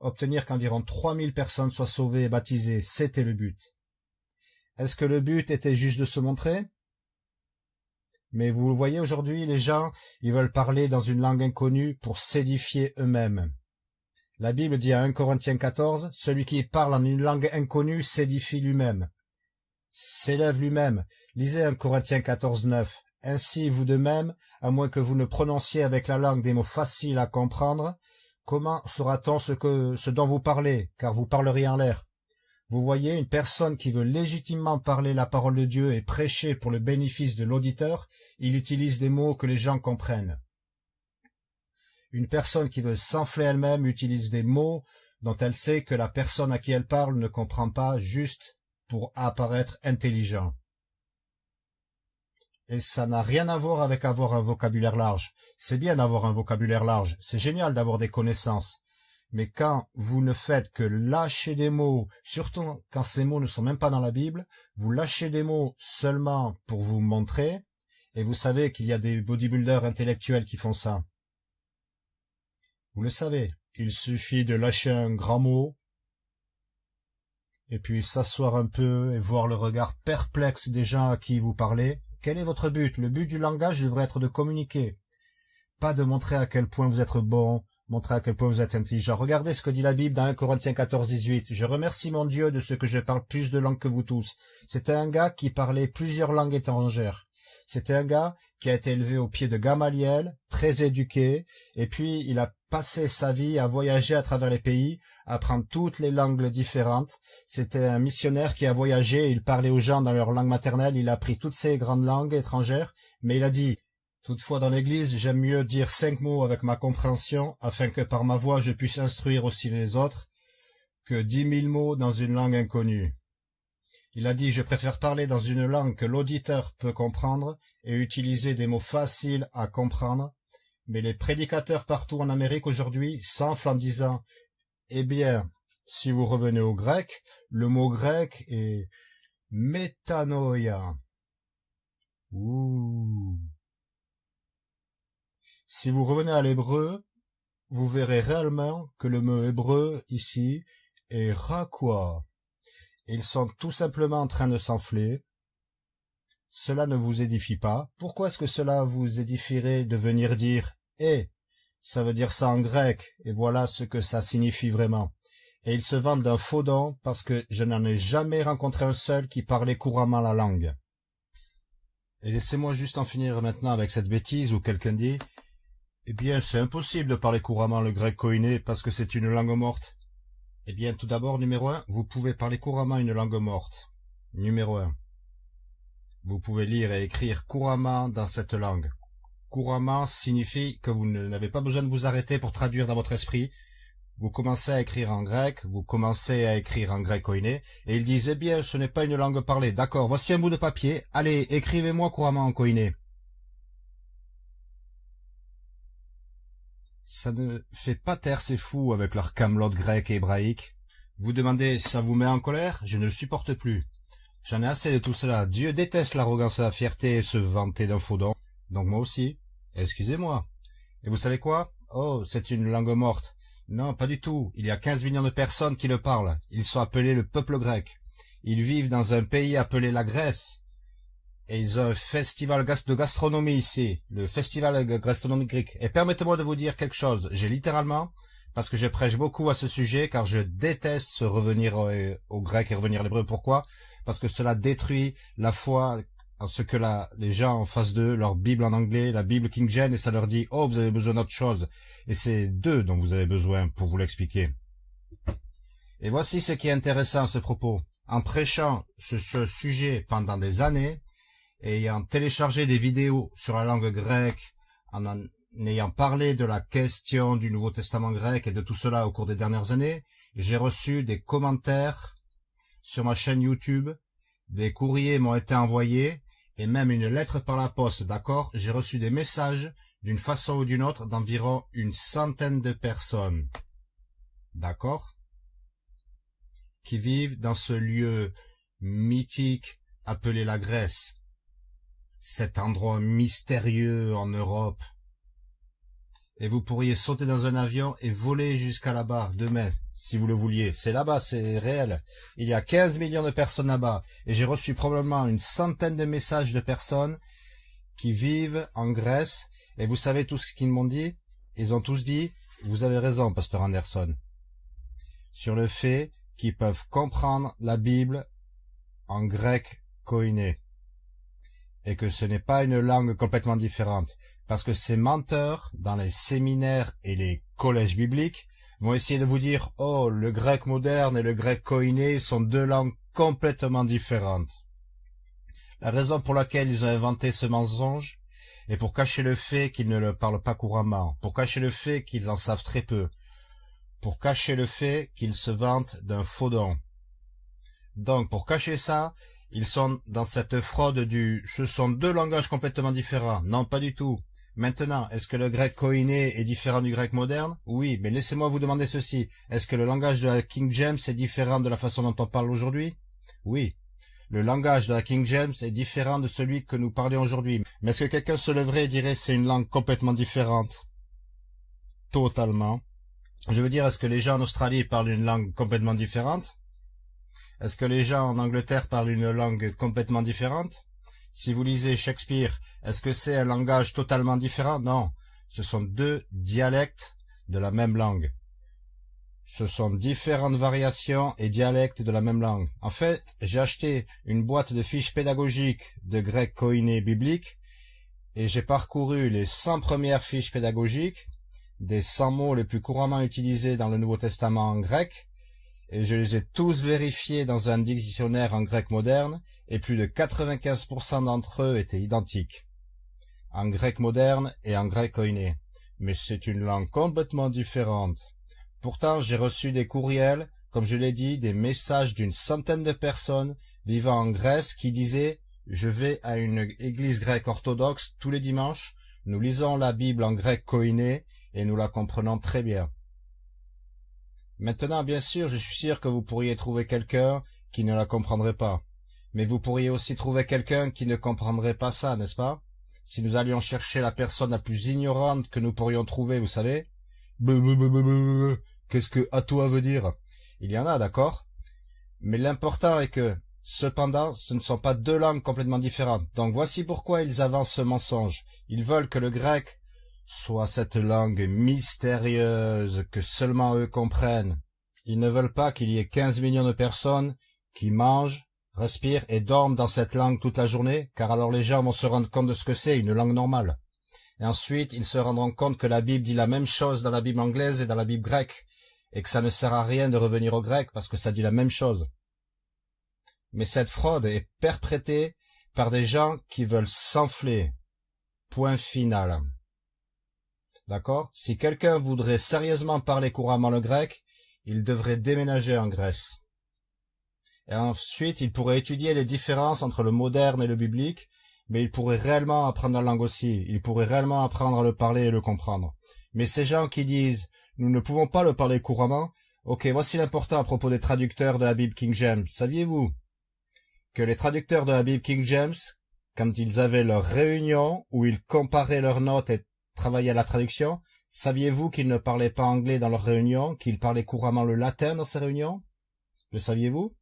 Obtenir qu'environ 3000 personnes soient sauvées et baptisées, c'était le but. Est-ce que le but était juste de se montrer? Mais vous voyez aujourd'hui, les gens, ils veulent parler dans une langue inconnue pour s'édifier eux-mêmes. La Bible dit à 1 Corinthiens 14, celui qui parle en une langue inconnue s'édifie lui-même s'élève lui-même. Lisez 1 Corinthiens 14, 9. Ainsi, vous de même, à moins que vous ne prononciez avec la langue des mots faciles à comprendre, comment saura-t-on ce, que, ce dont vous parlez, car vous parleriez en l'air? Vous voyez, une personne qui veut légitimement parler la parole de Dieu et prêcher pour le bénéfice de l'auditeur, il utilise des mots que les gens comprennent. Une personne qui veut s'enfler elle-même utilise des mots dont elle sait que la personne à qui elle parle ne comprend pas juste pour apparaître intelligent. Et ça n'a rien à voir avec avoir un vocabulaire large. C'est bien d'avoir un vocabulaire large, c'est génial d'avoir des connaissances. Mais quand vous ne faites que lâcher des mots, surtout quand ces mots ne sont même pas dans la Bible, vous lâchez des mots seulement pour vous montrer, et vous savez qu'il y a des bodybuilders intellectuels qui font ça. Vous le savez, il suffit de lâcher un grand mot, et puis s'asseoir un peu et voir le regard perplexe des gens à qui vous parlez. Quel est votre but? Le but du langage devrait être de communiquer, pas de montrer à quel point vous êtes bon, montrer à quel point vous êtes intelligent. Regardez ce que dit la Bible dans 1 Corinthiens 14, 18. Je remercie mon Dieu de ce que je parle plus de langues que vous tous. C'était un gars qui parlait plusieurs langues étrangères. C'était un gars qui a été élevé au pied de Gamaliel, très éduqué, et puis il a passé sa vie à voyager à travers les pays, à apprendre toutes les langues différentes. C'était un missionnaire qui a voyagé, il parlait aux gens dans leur langue maternelle, il a appris toutes ces grandes langues étrangères, mais il a dit Toutefois dans l'église, j'aime mieux dire cinq mots avec ma compréhension, afin que par ma voix je puisse instruire aussi les autres, que dix mille mots dans une langue inconnue. Il a dit je préfère parler dans une langue que l'auditeur peut comprendre et utiliser des mots faciles à comprendre, mais les prédicateurs partout en Amérique aujourd'hui s'enflent en disant Eh bien, si vous revenez au grec, le mot grec est métanoïa. Ouh. Si vous revenez à l'hébreu, vous verrez réellement que le mot hébreu ici est rakwa. Ils sont tout simplement en train de s'enfler. Cela ne vous édifie pas. Pourquoi est-ce que cela vous édifierait de venir dire « Eh » Ça veut dire ça en grec, et voilà ce que ça signifie vraiment. Et ils se vantent d'un faux don parce que je n'en ai jamais rencontré un seul qui parlait couramment la langue. Et laissez-moi juste en finir maintenant avec cette bêtise où quelqu'un dit eh bien, c'est impossible de parler couramment le grec koiné parce que c'est une langue morte. Eh bien, tout d'abord, numéro un, vous pouvez parler couramment une langue morte. Numéro un. Vous pouvez lire et écrire couramment dans cette langue. Couramment signifie que vous n'avez pas besoin de vous arrêter pour traduire dans votre esprit. Vous commencez à écrire en grec, vous commencez à écrire en grec koiné, et ils disent, eh bien, ce n'est pas une langue parlée. D'accord, voici un bout de papier. Allez, écrivez-moi couramment en koiné. Ça ne fait pas taire ces fous avec leur camelot grec et hébraïque. Vous demandez, ça vous met en colère? Je ne le supporte plus. J'en ai assez de tout cela. Dieu déteste l'arrogance et la fierté et se vanter d'un faux don. Donc moi aussi. Excusez-moi. Et vous savez quoi? Oh, c'est une langue morte. Non, pas du tout. Il y a 15 millions de personnes qui le parlent. Ils sont appelés le peuple grec. Ils vivent dans un pays appelé la Grèce. Et ils ont un festival de gastronomie ici, le festival gastronomique grec. Et permettez-moi de vous dire quelque chose. J'ai littéralement, parce que je prêche beaucoup à ce sujet, car je déteste revenir au, grec et revenir à l'hébreu. Pourquoi? Parce que cela détruit la foi en ce que les gens en face d'eux, leur Bible en anglais, la Bible King James, et ça leur dit « Oh, vous avez besoin d'autre chose ». Et c'est d'eux dont vous avez besoin pour vous l'expliquer. Et voici ce qui est intéressant à ce propos. En prêchant ce sujet pendant des années, ayant téléchargé des vidéos sur la langue grecque, en, ayant parlé de la question du Nouveau Testament grec et de tout cela au cours des dernières années, j'ai reçu des commentaires sur ma chaîne YouTube, des courriers m'ont été envoyés, et même une lettre par la poste, d'accord? J'ai reçu des messages, d'une façon ou d'une autre, d'environ une centaine de personnes, d'accord? Qui vivent dans ce lieu mythique appelé la Grèce, cet endroit mystérieux en Europe. Et vous pourriez sauter dans un avion et voler jusqu'à là-bas, demain, si vous le vouliez. C'est là-bas, c'est réel. Il y a 15 millions de personnes là-bas. Et j'ai reçu probablement une centaine de messages de personnes qui vivent en Grèce. Et vous savez tout ce qu'ils m'ont dit? Ils ont tous dit, vous avez raison, pasteur Anderson, sur le fait qu'ils peuvent comprendre la Bible en grec koiné et que ce n'est pas une langue complètement différente, parce que ces menteurs, dans les séminaires et les collèges bibliques, vont essayer de vous dire « Oh, le grec moderne et le grec koiné sont deux langues complètement différentes. » La raison pour laquelle ils ont inventé ce mensonge est pour cacher le fait qu'ils ne le parlent pas couramment, pour cacher le fait qu'ils en savent très peu, pour cacher le fait qu'ils se vantent d'un faux don. Donc, pour cacher ça, ils sont dans cette fraude du « ce sont deux langages complètement différents ». Non, pas du tout. Maintenant, est-ce que le grec koiné est différent du grec moderne? Oui, mais laissez-moi vous demander ceci. Est-ce que le langage de la King James est différent de la façon dont on parle aujourd'hui? Oui. Le langage de la King James est différent de celui que nous parlons aujourd'hui. Mais est-ce que quelqu'un se leverait et dirait c'est une langue complètement différente? Totalement. Je veux dire, est-ce que les gens en Australie parlent une langue complètement différente? Est-ce que les gens en Angleterre parlent une langue complètement différente? Si vous lisez Shakespeare, est-ce que c'est un langage totalement différent? Non, ce sont deux dialectes de la même langue. ce sont différentes variations et dialectes de la même langue. En fait, j'ai acheté une boîte de fiches pédagogiques de grec koiné biblique et j'ai parcouru les 100 premières fiches pédagogiques des 100 mots les plus couramment utilisés dans le Nouveau Testament en grec et je les ai tous vérifiés dans un dictionnaire en grec moderne et plus de 95% d'entre eux étaient identiques en grec moderne et en grec koiné. Mais c'est une langue complètement différente. Pourtant, j'ai reçu des courriels, comme je l'ai dit, des messages d'une centaine de personnes vivant en Grèce qui disaient « Je vais à une église grecque orthodoxe tous les dimanches, nous lisons la Bible en grec koiné et nous la comprenons très bien. » Maintenant, bien sûr, je suis sûr que vous pourriez trouver quelqu'un qui ne la comprendrait pas. Mais vous pourriez aussi trouver quelqu'un qui ne comprendrait pas ça, n'est-ce pas? Si nous allions chercher la personne la plus ignorante que nous pourrions trouver, vous savez Qu'est-ce que à veut dire? Il y en a, d'accord? Mais l'important est que, cependant, ce ne sont pas deux langues complètement différentes. Donc voici pourquoi ils avancent ce mensonge. Ils veulent que le grec soit cette langue mystérieuse que seulement eux comprennent. Ils ne veulent pas qu'il y ait 15 millions de personnes qui mangent, respirent et dorment dans cette langue toute la journée, car alors les gens vont se rendre compte de ce que c'est une langue normale. Et ensuite, ils se rendront compte que la Bible dit la même chose dans la Bible anglaise et dans la Bible grecque, et que ça ne sert à rien de revenir au grec parce que ça dit la même chose. Mais cette fraude est perprétée par des gens qui veulent s'enfler. Point final. D'accord? Si quelqu'un voudrait sérieusement parler couramment le grec, il devrait déménager en Grèce. Et ensuite, il pourrait étudier les différences entre le moderne et le biblique, mais il pourrait réellement apprendre la langue aussi, il pourrait réellement apprendre à le parler et le comprendre. Mais ces gens qui disent nous ne pouvons pas le parler couramment. Ok, voici l'important à propos des traducteurs de la Bible King James. Saviez-vous que les traducteurs de la Bible King James, quand ils avaient leur réunion où ils comparaient leurs notes et travaillaient à la traduction, saviez-vous qu'ils ne parlaient pas anglais dans leurs réunions, qu'ils parlaient couramment le latin dans ces réunions? Le saviez-vous?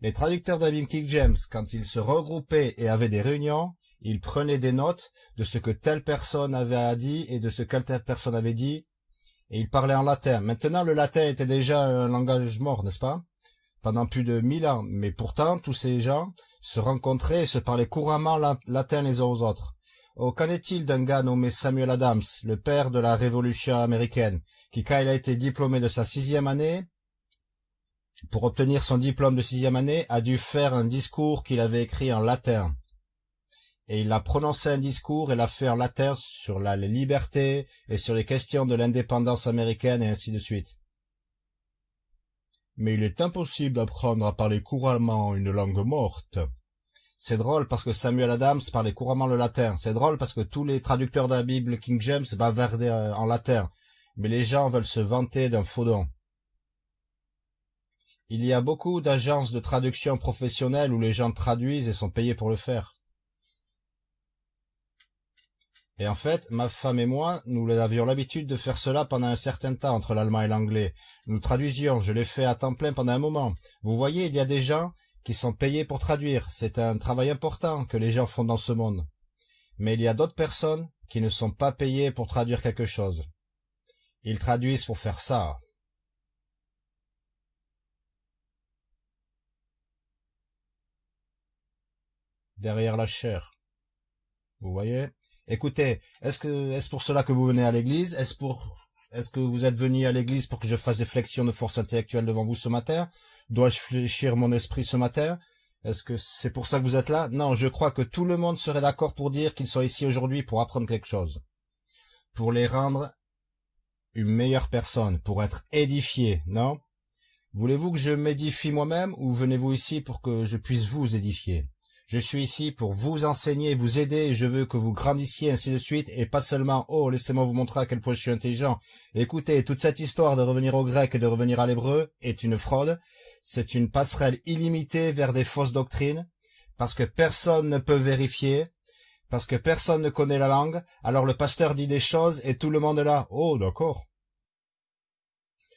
Les traducteurs Bible King James, quand ils se regroupaient et avaient des réunions, ils prenaient des notes de ce que telle personne avait dit et de ce que telle personne avait dit, et il parlait en latin. Maintenant, le latin était déjà un langage mort, n'est-ce pas? Pendant plus de mille ans. Mais pourtant, tous ces gens se rencontraient et se parlaient couramment latin les uns aux autres. Oh, qu'en est-il d'un gars nommé Samuel Adams, le père de la Révolution américaine, qui, quand il a été diplômé de sa sixième année, pour obtenir son diplôme de sixième année, a dû faire un discours qu'il avait écrit en latin et il a prononcé un discours et l'a fait en latin sur la liberté et sur les questions de l'indépendance américaine et ainsi de suite. Mais il est impossible d'apprendre à parler couramment une langue morte. C'est drôle parce que Samuel Adams parlait couramment le latin. C'est drôle parce que tous les traducteurs de la Bible King James bavardaient euh, en latin. Mais les gens veulent se vanter d'un faux don. Il y a beaucoup d'agences de traduction professionnelles où les gens traduisent et sont payés pour le faire. Et en fait, ma femme et moi, nous avions l'habitude de faire cela pendant un certain temps entre l'allemand et l'anglais. Nous traduisions, je l'ai fait à temps plein pendant un moment. Vous voyez, il y a des gens qui sont payés pour traduire. C'est un travail important que les gens font dans ce monde. Mais il y a d'autres personnes qui ne sont pas payées pour traduire quelque chose. Ils traduisent pour faire ça. Derrière la chair. Vous voyez? Écoutez, est-ce que est-ce pour cela que vous venez à l'église? Est-ce pour est-ce que vous êtes venu à l'église pour que je fasse des flexions de force intellectuelle devant vous ce matin? Dois-je fléchir mon esprit ce matin? Est-ce que c'est pour ça que vous êtes là? Non, je crois que tout le monde serait d'accord pour dire qu'ils sont ici aujourd'hui pour apprendre quelque chose. Pour les rendre une meilleure personne, pour être édifiés, non? Voulez-vous que je m'édifie moi-même ou venez-vous ici pour que je puisse vous édifier? Je suis ici pour vous enseigner, vous aider, je veux que vous grandissiez ainsi de suite, et pas seulement « Oh, laissez-moi vous montrer à quel point je suis intelligent ». Écoutez, toute cette histoire de revenir au grec et de revenir à l'hébreu est une fraude. C'est une passerelle illimitée vers des fausses doctrines, parce que personne ne peut vérifier, parce que personne ne connaît la langue, alors le pasteur dit des choses et tout le monde est là. Oh, d'accord.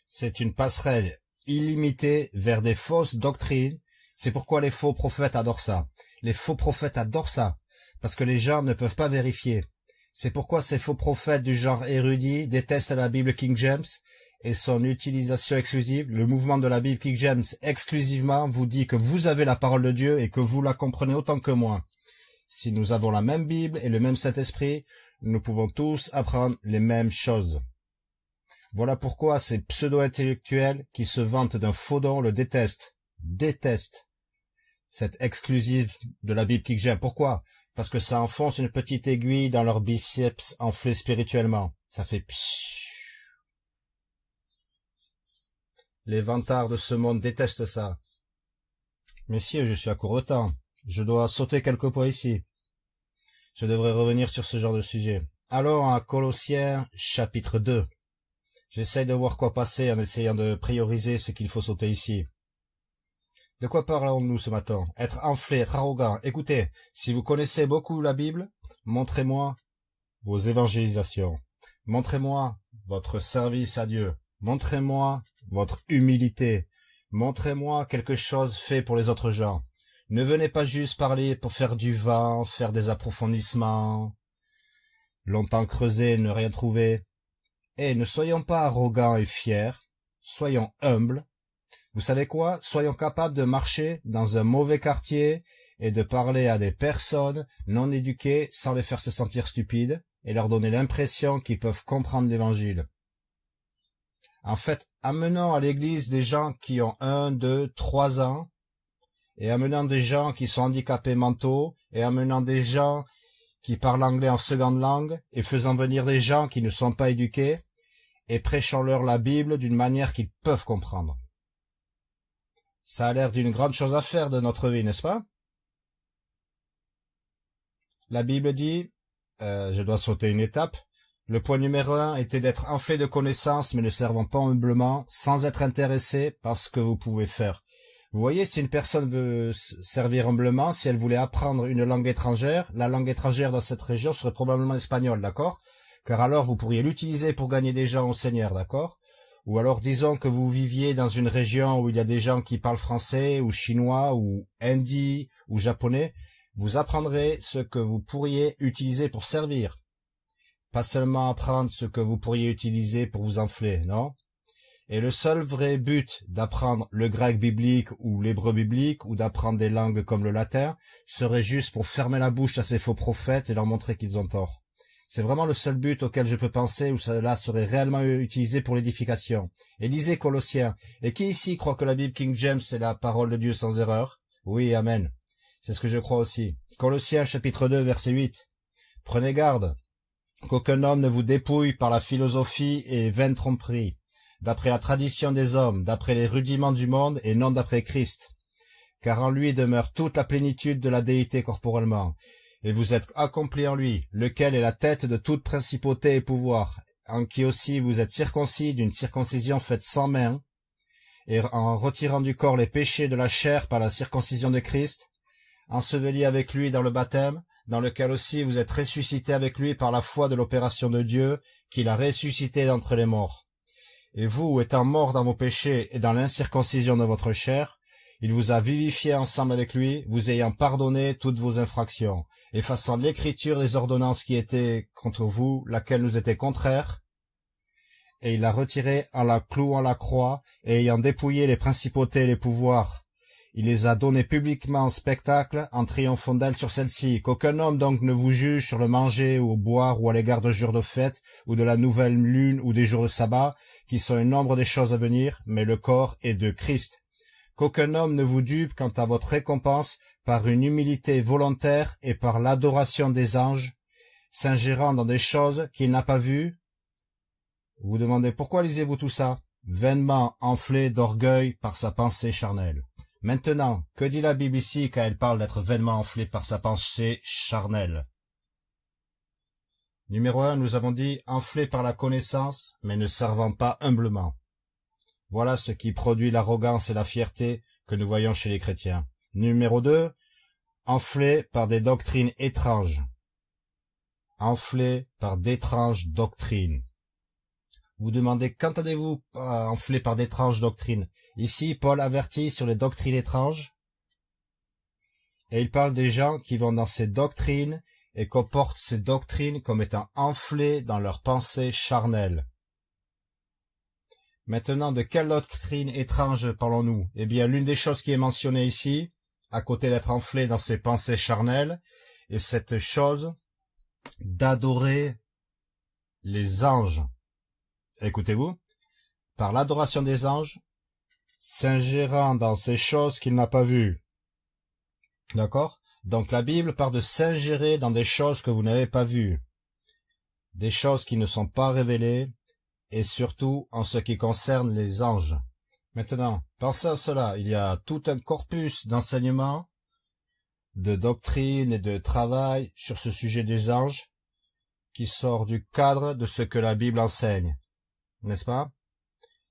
C'est une passerelle illimitée vers des fausses doctrines, c'est pourquoi les faux prophètes adorent ça. Les faux prophètes adorent ça, parce que les gens ne peuvent pas vérifier. C'est pourquoi ces faux prophètes du genre érudit détestent la Bible King James et son utilisation exclusive, le mouvement de la Bible King James exclusivement vous dit que vous avez la parole de Dieu et que vous la comprenez autant que moi. Si nous avons la même Bible et le même Saint-Esprit, nous pouvons tous apprendre les mêmes choses. Voilà pourquoi ces pseudo-intellectuels qui se vantent d'un faux don le détestent, détestent cette exclusive de la Bible King James. Pourquoi? Parce que ça enfonce une petite aiguille dans leur biceps enflés spirituellement. Ça fait pshhh. Les vantards de ce monde détestent ça. Messieurs, je suis à court de temps. Je dois sauter quelques points ici. Je devrais revenir sur ce genre de sujet. Alors, à Colossiens, chapitre 2. J'essaye de voir quoi passer en essayant de prioriser ce qu'il faut sauter ici. De quoi parlons-nous ce matin? Être enflé, être arrogant. Écoutez, si vous connaissez beaucoup la Bible, montrez-moi vos évangélisations. Montrez-moi votre service à Dieu. Montrez-moi votre humilité. Montrez-moi quelque chose fait pour les autres gens. Ne venez pas juste parler pour faire du vent, faire des approfondissements, longtemps creuser, ne rien trouver. Et ne soyons pas arrogants et fiers, soyons humbles. Vous savez quoi? Soyons capables de marcher dans un mauvais quartier et de parler à des personnes non éduquées sans les faire se sentir stupides et leur donner l'impression qu'ils peuvent comprendre l'évangile. En fait, amenant à l'église des gens qui ont un, deux, trois ans, et amenant des gens qui sont handicapés mentaux, et amenant des gens qui parlent anglais en seconde langue, et faisant venir des gens qui ne sont pas éduqués, et prêchant-leur la Bible d'une manière qu'ils peuvent comprendre. Ça a l'air d'une grande chose à faire de notre vie, n'est-ce pas? La Bible dit, euh, je dois sauter une étape, le point numéro un était d'être enflé de connaissances mais ne servant pas humblement, sans être intéressé par ce que vous pouvez faire. Vous voyez, si une personne veut servir humblement, si elle voulait apprendre une langue étrangère, la langue étrangère dans cette région serait probablement l'espagnol, d'accord? Car alors vous pourriez l'utiliser pour gagner des gens au Seigneur, d'accord? Ou alors disons que vous viviez dans une région où il y a des gens qui parlent français, ou chinois, ou hindi, ou japonais, vous apprendrez ce que vous pourriez utiliser pour servir. Pas seulement apprendre ce que vous pourriez utiliser pour vous enfler, non? Et le seul vrai but d'apprendre le grec biblique ou l'hébreu biblique ou d'apprendre des langues comme le latin serait juste pour fermer la bouche à ces faux prophètes et leur montrer qu'ils ont tort. C'est vraiment le seul but auquel je peux penser où cela serait réellement utilisé pour l'édification. Et lisez Colossiens. Et qui ici croit que la Bible King James est la parole de Dieu sans erreur? Oui, Amen. C'est ce que je crois aussi. Colossiens chapitre 2 verset 8. Prenez garde, qu'aucun homme ne vous dépouille par la philosophie et vaine tromperie, d'après la tradition des hommes, d'après les rudiments du monde et non d'après Christ. Car en lui demeure toute la plénitude de la déité corporellement, et vous êtes accomplis en lui, lequel est la tête de toute principauté et pouvoir, en qui aussi vous êtes circoncis d'une circoncision faite sans main, et en retirant du corps les péchés de la chair par la circoncision de Christ, enseveli avec lui dans le baptême, dans lequel aussi vous êtes ressuscité avec lui par la foi de l'opération de Dieu, qu'il a ressuscité d'entre les morts. Et vous, étant morts dans vos péchés et dans l'incirconcision de votre chair, il vous a vivifié ensemble avec lui, vous ayant pardonné toutes vos infractions, effaçant l'écriture des ordonnances qui étaient contre vous, laquelle nous était contraire, et il l'a retiré en la clouant la croix, et ayant dépouillé les principautés et les pouvoirs, il les a donnés publiquement en spectacle, en triomphant d'elles sur celle-ci. Qu'aucun homme donc ne vous juge sur le manger ou boire ou à l'égard de jours de fête, ou de la nouvelle lune ou des jours de sabbat, qui sont un nombre des choses à venir, mais le corps est de Christ. Qu'aucun homme ne vous dupe quant à votre récompense par une humilité volontaire et par l'adoration des anges, s'ingérant dans des choses qu'il n'a pas vues. Vous demandez pourquoi lisez-vous tout ça? Vainement enflé d'orgueil par sa pensée charnelle. Maintenant, que dit la Bible ici quand elle parle d'être vainement enflé par sa pensée charnelle? Numéro 1, nous avons dit enflé par la connaissance, mais ne servant pas humblement. Voilà ce qui produit l'arrogance et la fierté que nous voyons chez les chrétiens. Numéro 2, enflé par des doctrines étranges. Enflé par d'étranges doctrines. Vous demandez qu'entendez-vous enflé par d'étranges doctrines? Ici, Paul avertit sur les doctrines étranges. Et il parle des gens qui vont dans ces doctrines et comportent ces doctrines comme étant enflées dans leurs pensées charnelles. Maintenant, de quelle doctrine étrange parlons-nous? Eh bien, l'une des choses qui est mentionnée ici, à côté d'être enflé dans ses pensées charnelles, est cette chose d'adorer les anges. Écoutez-vous, par l'adoration des anges, s'ingérant dans ces choses qu'il n'a pas vues. D'accord? Donc la Bible parle de s'ingérer dans des choses que vous n'avez pas vues, des choses qui ne sont pas révélées, et surtout en ce qui concerne les anges. Maintenant, pensez à cela, il y a tout un corpus d'enseignements, de doctrine et de travail sur ce sujet des anges, qui sort du cadre de ce que la Bible enseigne, n'est-ce pas?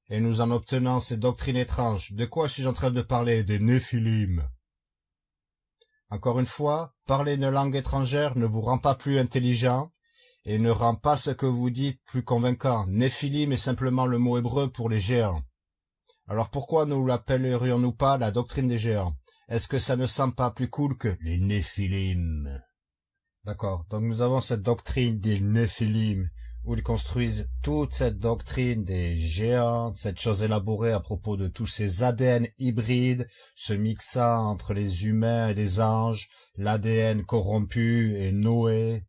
Et nous en obtenons ces doctrines étranges. De quoi suis-je en train de parler? Des néphilim. Encore une fois, parler une langue étrangère ne vous rend pas plus intelligent, et ne rend pas ce que vous dites plus convaincant. Néphilim est simplement le mot hébreu pour les géants. Alors pourquoi ne l'appellerions-nous pas la doctrine des géants? Est-ce que ça ne semble pas plus cool que les Néphilim? D'accord, donc nous avons cette doctrine des Néphilim, où ils construisent toute cette doctrine des géants, cette chose élaborée à propos de tous ces ADN hybrides se mixant entre les humains et les anges, l'ADN corrompu et Noé,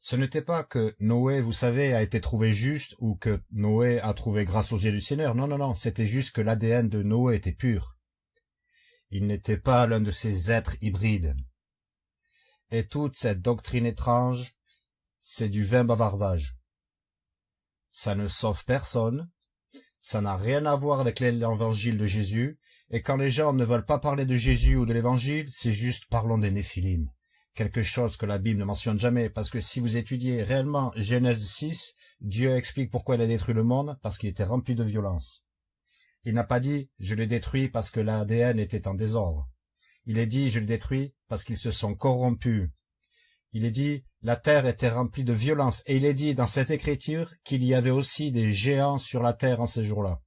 ce n'était pas que Noé, vous savez, a été trouvé juste ou que Noé a trouvé grâce aux yeux du Seigneur. Non, non, non, c'était juste que l'ADN de Noé était pur. Il n'était pas l'un de ces êtres hybrides. Et toute cette doctrine étrange, c'est du vain bavardage. Ça ne sauve personne, ça n'a rien à voir avec l'évangile de Jésus, et quand les gens ne veulent pas parler de Jésus ou de l'évangile, c'est juste parlons des Néphilim quelque chose que la Bible ne mentionne jamais, parce que si vous étudiez réellement Genèse 6, Dieu explique pourquoi il a détruit le monde, parce qu'il était rempli de violence. Il n'a pas dit « je l'ai détruit parce que l'ADN était en désordre ». Il est dit « je l'ai détruit parce qu'ils se sont corrompus ». Il est dit « la terre était remplie de violence ». Et il est dit dans cette écriture qu'il y avait aussi des géants sur la terre en ces jours-là.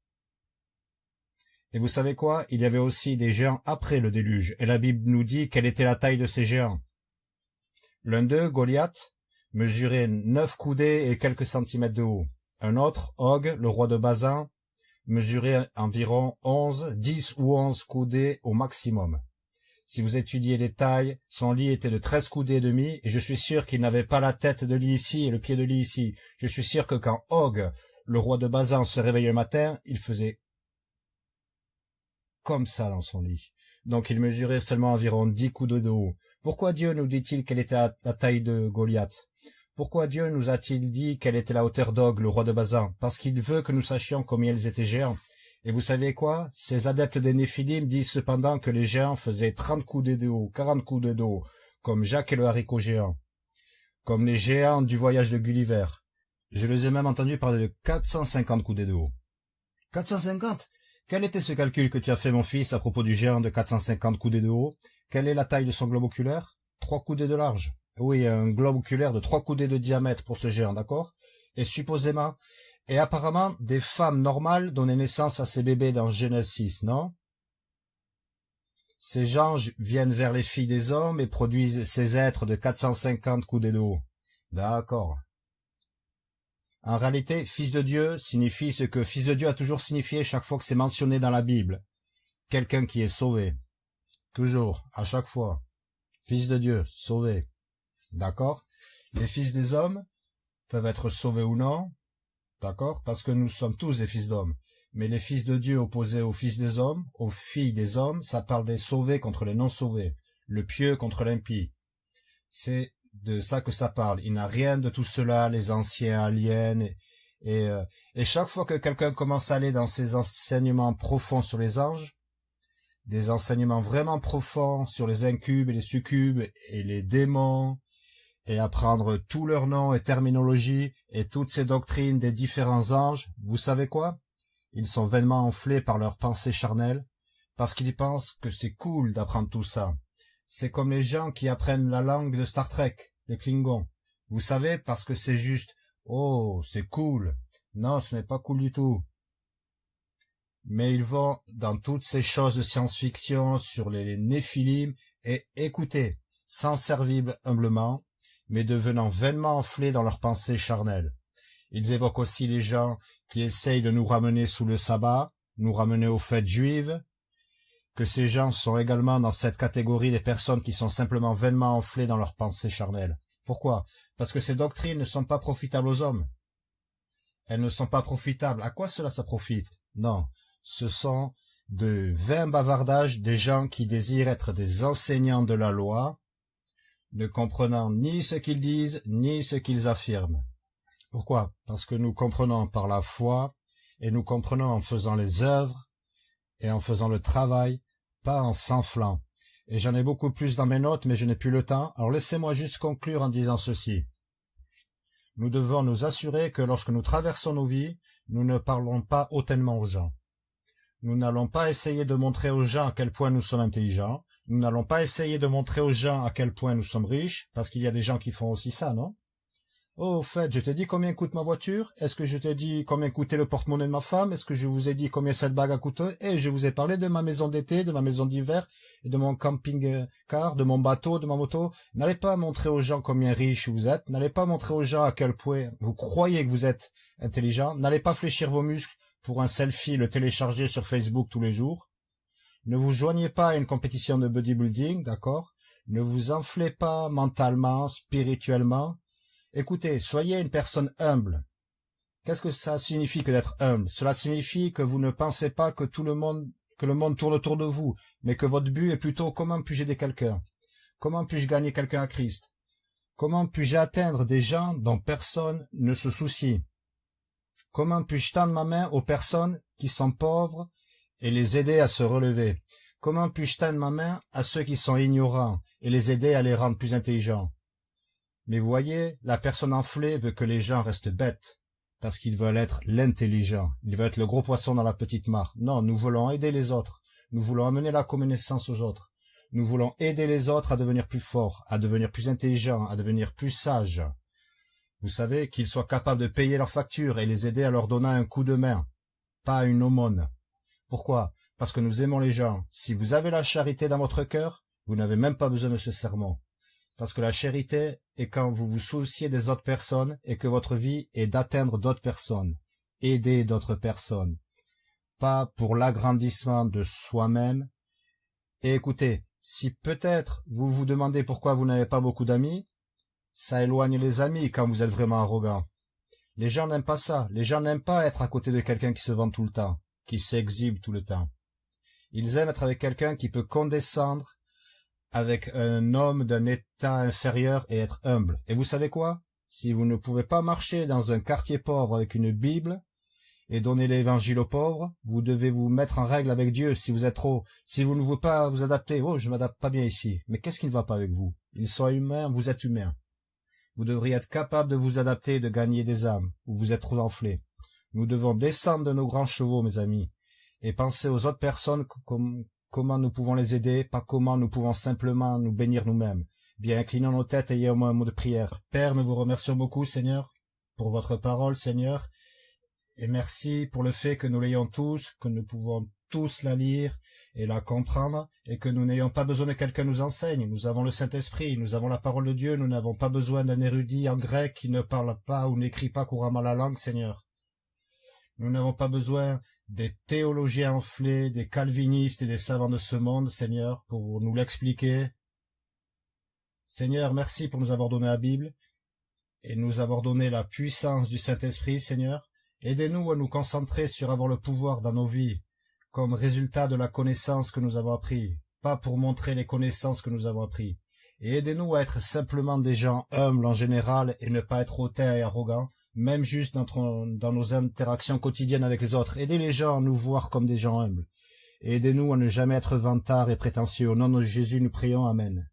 Et vous savez quoi? Il y avait aussi des géants après le déluge, et la Bible nous dit quelle était la taille de ces géants? L'un d'eux, Goliath, mesurait neuf coudées et quelques centimètres de haut. Un autre, Og, le roi de Bazin, mesurait environ onze, dix ou onze coudées au maximum. Si vous étudiez les tailles, son lit était de treize coudées et demi, et je suis sûr qu'il n'avait pas la tête de lit ici et le pied de lit ici. Je suis sûr que quand Og, le roi de Bazin, se réveillait le matin, il faisait comme ça dans son lit. Donc il mesurait seulement environ dix coudées de haut. Pourquoi Dieu nous dit-il quelle était la taille de Goliath? Pourquoi Dieu nous a-t-il dit quelle était la hauteur d'Og, le roi de Bazan? Parce qu'il veut que nous sachions combien ils étaient géants. Et vous savez quoi? Ces adeptes des Néphilim disent cependant que les géants faisaient trente coudées de haut, quarante coudées de haut, comme Jacques et le haricot géant, comme les géants du voyage de Gulliver. Je les ai même entendus parler de quatre cent cinquante coudées de haut. Quatre cent cinquante? Quel était ce calcul que tu as fait, mon fils, à propos du géant de quatre cent cinquante coudées de haut quelle est la taille de son globe oculaire? Trois coudées de large. Oui, un globe oculaire de trois coudées de diamètre pour ce géant, d'accord? Et supposément, et apparemment, des femmes normales donnaient naissance à ces bébés dans Genèse 6, non? Ces gens viennent vers les filles des hommes et produisent ces êtres de 450 coudées de haut. D'accord. En réalité, fils de Dieu signifie ce que fils de Dieu a toujours signifié chaque fois que c'est mentionné dans la Bible. Quelqu'un qui est sauvé. Toujours, à chaque fois. Fils de Dieu, sauvé. D'accord? Les fils des hommes peuvent être sauvés ou non. D'accord? Parce que nous sommes tous des fils d'hommes. Mais les fils de Dieu opposés aux fils des hommes, aux filles des hommes, ça parle des sauvés contre les non-sauvés, le pieux contre l'impie. C'est de ça que ça parle. Il n'a rien de tout cela, les anciens aliens. Et, et, euh, et chaque fois que quelqu'un commence à aller dans ces enseignements profonds sur les anges, des enseignements vraiment profonds sur les incubes et les succubes et les démons, et apprendre tous leurs noms et terminologies et toutes ces doctrines des différents anges, vous savez quoi? Ils sont vainement enflés par leurs pensées charnelles, parce qu'ils pensent que c'est cool d'apprendre tout ça. C'est comme les gens qui apprennent la langue de Star Trek, les Klingons. Vous savez, parce que c'est juste « Oh, c'est cool !» Non, ce n'est pas cool du tout mais ils vont dans toutes ces choses de science-fiction sur les néphilim et écoutez, sans servible humblement, mais devenant vainement enflés dans leurs pensées charnelles. Ils évoquent aussi les gens qui essayent de nous ramener sous le sabbat, nous ramener aux fêtes juives, que ces gens sont également dans cette catégorie des personnes qui sont simplement vainement enflées dans leurs pensées charnelles. Pourquoi? Parce que ces doctrines ne sont pas profitables aux hommes. Elles ne sont pas profitables. À quoi cela ça profite? Non, ce sont de vains bavardages des gens qui désirent être des enseignants de la loi, ne comprenant ni ce qu'ils disent, ni ce qu'ils affirment. Pourquoi? Parce que nous comprenons par la foi, et nous comprenons en faisant les œuvres, et en faisant le travail, pas en s'enflant. Et j'en ai beaucoup plus dans mes notes, mais je n'ai plus le temps, alors laissez-moi juste conclure en disant ceci. Nous devons nous assurer que lorsque nous traversons nos vies, nous ne parlons pas hautement aux gens. Nous n'allons pas essayer de montrer aux gens à quel point nous sommes intelligents. Nous n'allons pas essayer de montrer aux gens à quel point nous sommes riches, parce qu'il y a des gens qui font aussi ça, non? Oh, au fait, je t'ai dit combien coûte ma voiture? Est-ce que je t'ai dit combien coûtait le porte-monnaie de ma femme? Est-ce que je vous ai dit combien cette bague a coûté? Et je vous ai parlé de ma maison d'été, de ma maison d'hiver, de mon camping-car, de mon bateau, de ma moto. N'allez pas montrer aux gens combien riche vous êtes. N'allez pas montrer aux gens à quel point vous croyez que vous êtes intelligent. N'allez pas fléchir vos muscles pour un selfie le télécharger sur Facebook tous les jours. Ne vous joignez pas à une compétition de bodybuilding, d'accord? Ne vous enflez pas mentalement, spirituellement. Écoutez, soyez une personne humble. Qu'est-ce que ça signifie que d'être humble? Cela signifie que vous ne pensez pas que tout le monde, que le monde tourne autour de vous, mais que votre but est plutôt comment puis-je aider quelqu'un? Comment puis-je gagner quelqu'un à Christ? Comment puis-je atteindre des gens dont personne ne se soucie? Comment puis-je tendre ma main aux personnes qui sont pauvres et les aider à se relever? Comment puis-je tendre ma main à ceux qui sont ignorants et les aider à les rendre plus intelligents? Mais voyez, la personne enflée veut que les gens restent bêtes, parce qu'ils veulent être l'intelligent, ils veulent être le gros poisson dans la petite mare. Non, nous voulons aider les autres, nous voulons amener la connaissance aux autres. Nous voulons aider les autres à devenir plus forts, à devenir plus intelligents, à devenir plus sages. Vous savez, qu'ils soient capables de payer leurs factures et les aider à leur donner un coup de main, pas une aumône. Pourquoi? Parce que nous aimons les gens. Si vous avez la charité dans votre cœur, vous n'avez même pas besoin de ce serment. Parce que la charité est quand vous vous souciez des autres personnes et que votre vie est d'atteindre d'autres personnes, aider d'autres personnes, pas pour l'agrandissement de soi-même. Et écoutez, si peut-être vous vous demandez pourquoi vous n'avez pas beaucoup d'amis, ça éloigne les amis quand vous êtes vraiment arrogant. Les gens n'aiment pas ça. Les gens n'aiment pas être à côté de quelqu'un qui se vend tout le temps, qui s'exhibe tout le temps. Ils aiment être avec quelqu'un qui peut condescendre avec un homme d'un état inférieur et être humble. Et vous savez quoi? Si vous ne pouvez pas marcher dans un quartier pauvre avec une Bible et donner l'évangile aux pauvres, vous devez vous mettre en règle avec Dieu si vous êtes trop, si vous ne voulez pas vous adapter. Oh, je m'adapte pas bien ici. Mais qu'est-ce qui ne va pas avec vous? Ils sont humains, vous êtes humain. Vous devriez être capable de vous adapter et de gagner des âmes, ou vous êtes trop enflé. Nous devons descendre de nos grands chevaux, mes amis, et penser aux autres personnes comme, comment nous pouvons les aider, pas comment nous pouvons simplement nous bénir nous-mêmes. Bien, inclinons nos têtes, ayez au moins un mot de prière. Père, nous vous remercions beaucoup, Seigneur, pour votre parole, Seigneur, et merci pour le fait que nous l'ayons tous, que nous pouvons tous la lire et la comprendre, et que nous n'ayons pas besoin de quelqu'un nous enseigne. Nous avons le Saint-Esprit, nous avons la parole de Dieu, nous n'avons pas besoin d'un érudit en grec qui ne parle pas ou n'écrit pas couramment la langue, Seigneur. Nous n'avons pas besoin des théologiens enflés, des calvinistes et des savants de ce monde, Seigneur, pour nous l'expliquer. Seigneur, merci pour nous avoir donné la Bible et nous avoir donné la puissance du Saint-Esprit, Seigneur. Aidez-nous à nous concentrer sur avoir le pouvoir dans nos vies, comme résultat de la connaissance que nous avons appris, pas pour montrer les connaissances que nous avons appris. Et aidez-nous à être simplement des gens humbles en général et ne pas être hautains et arrogants, même juste dans, dans nos interactions quotidiennes avec les autres. Aidez les gens à nous voir comme des gens humbles. Aidez-nous à ne jamais être vantards et prétentieux. Au nom de Jésus, nous prions. Amen.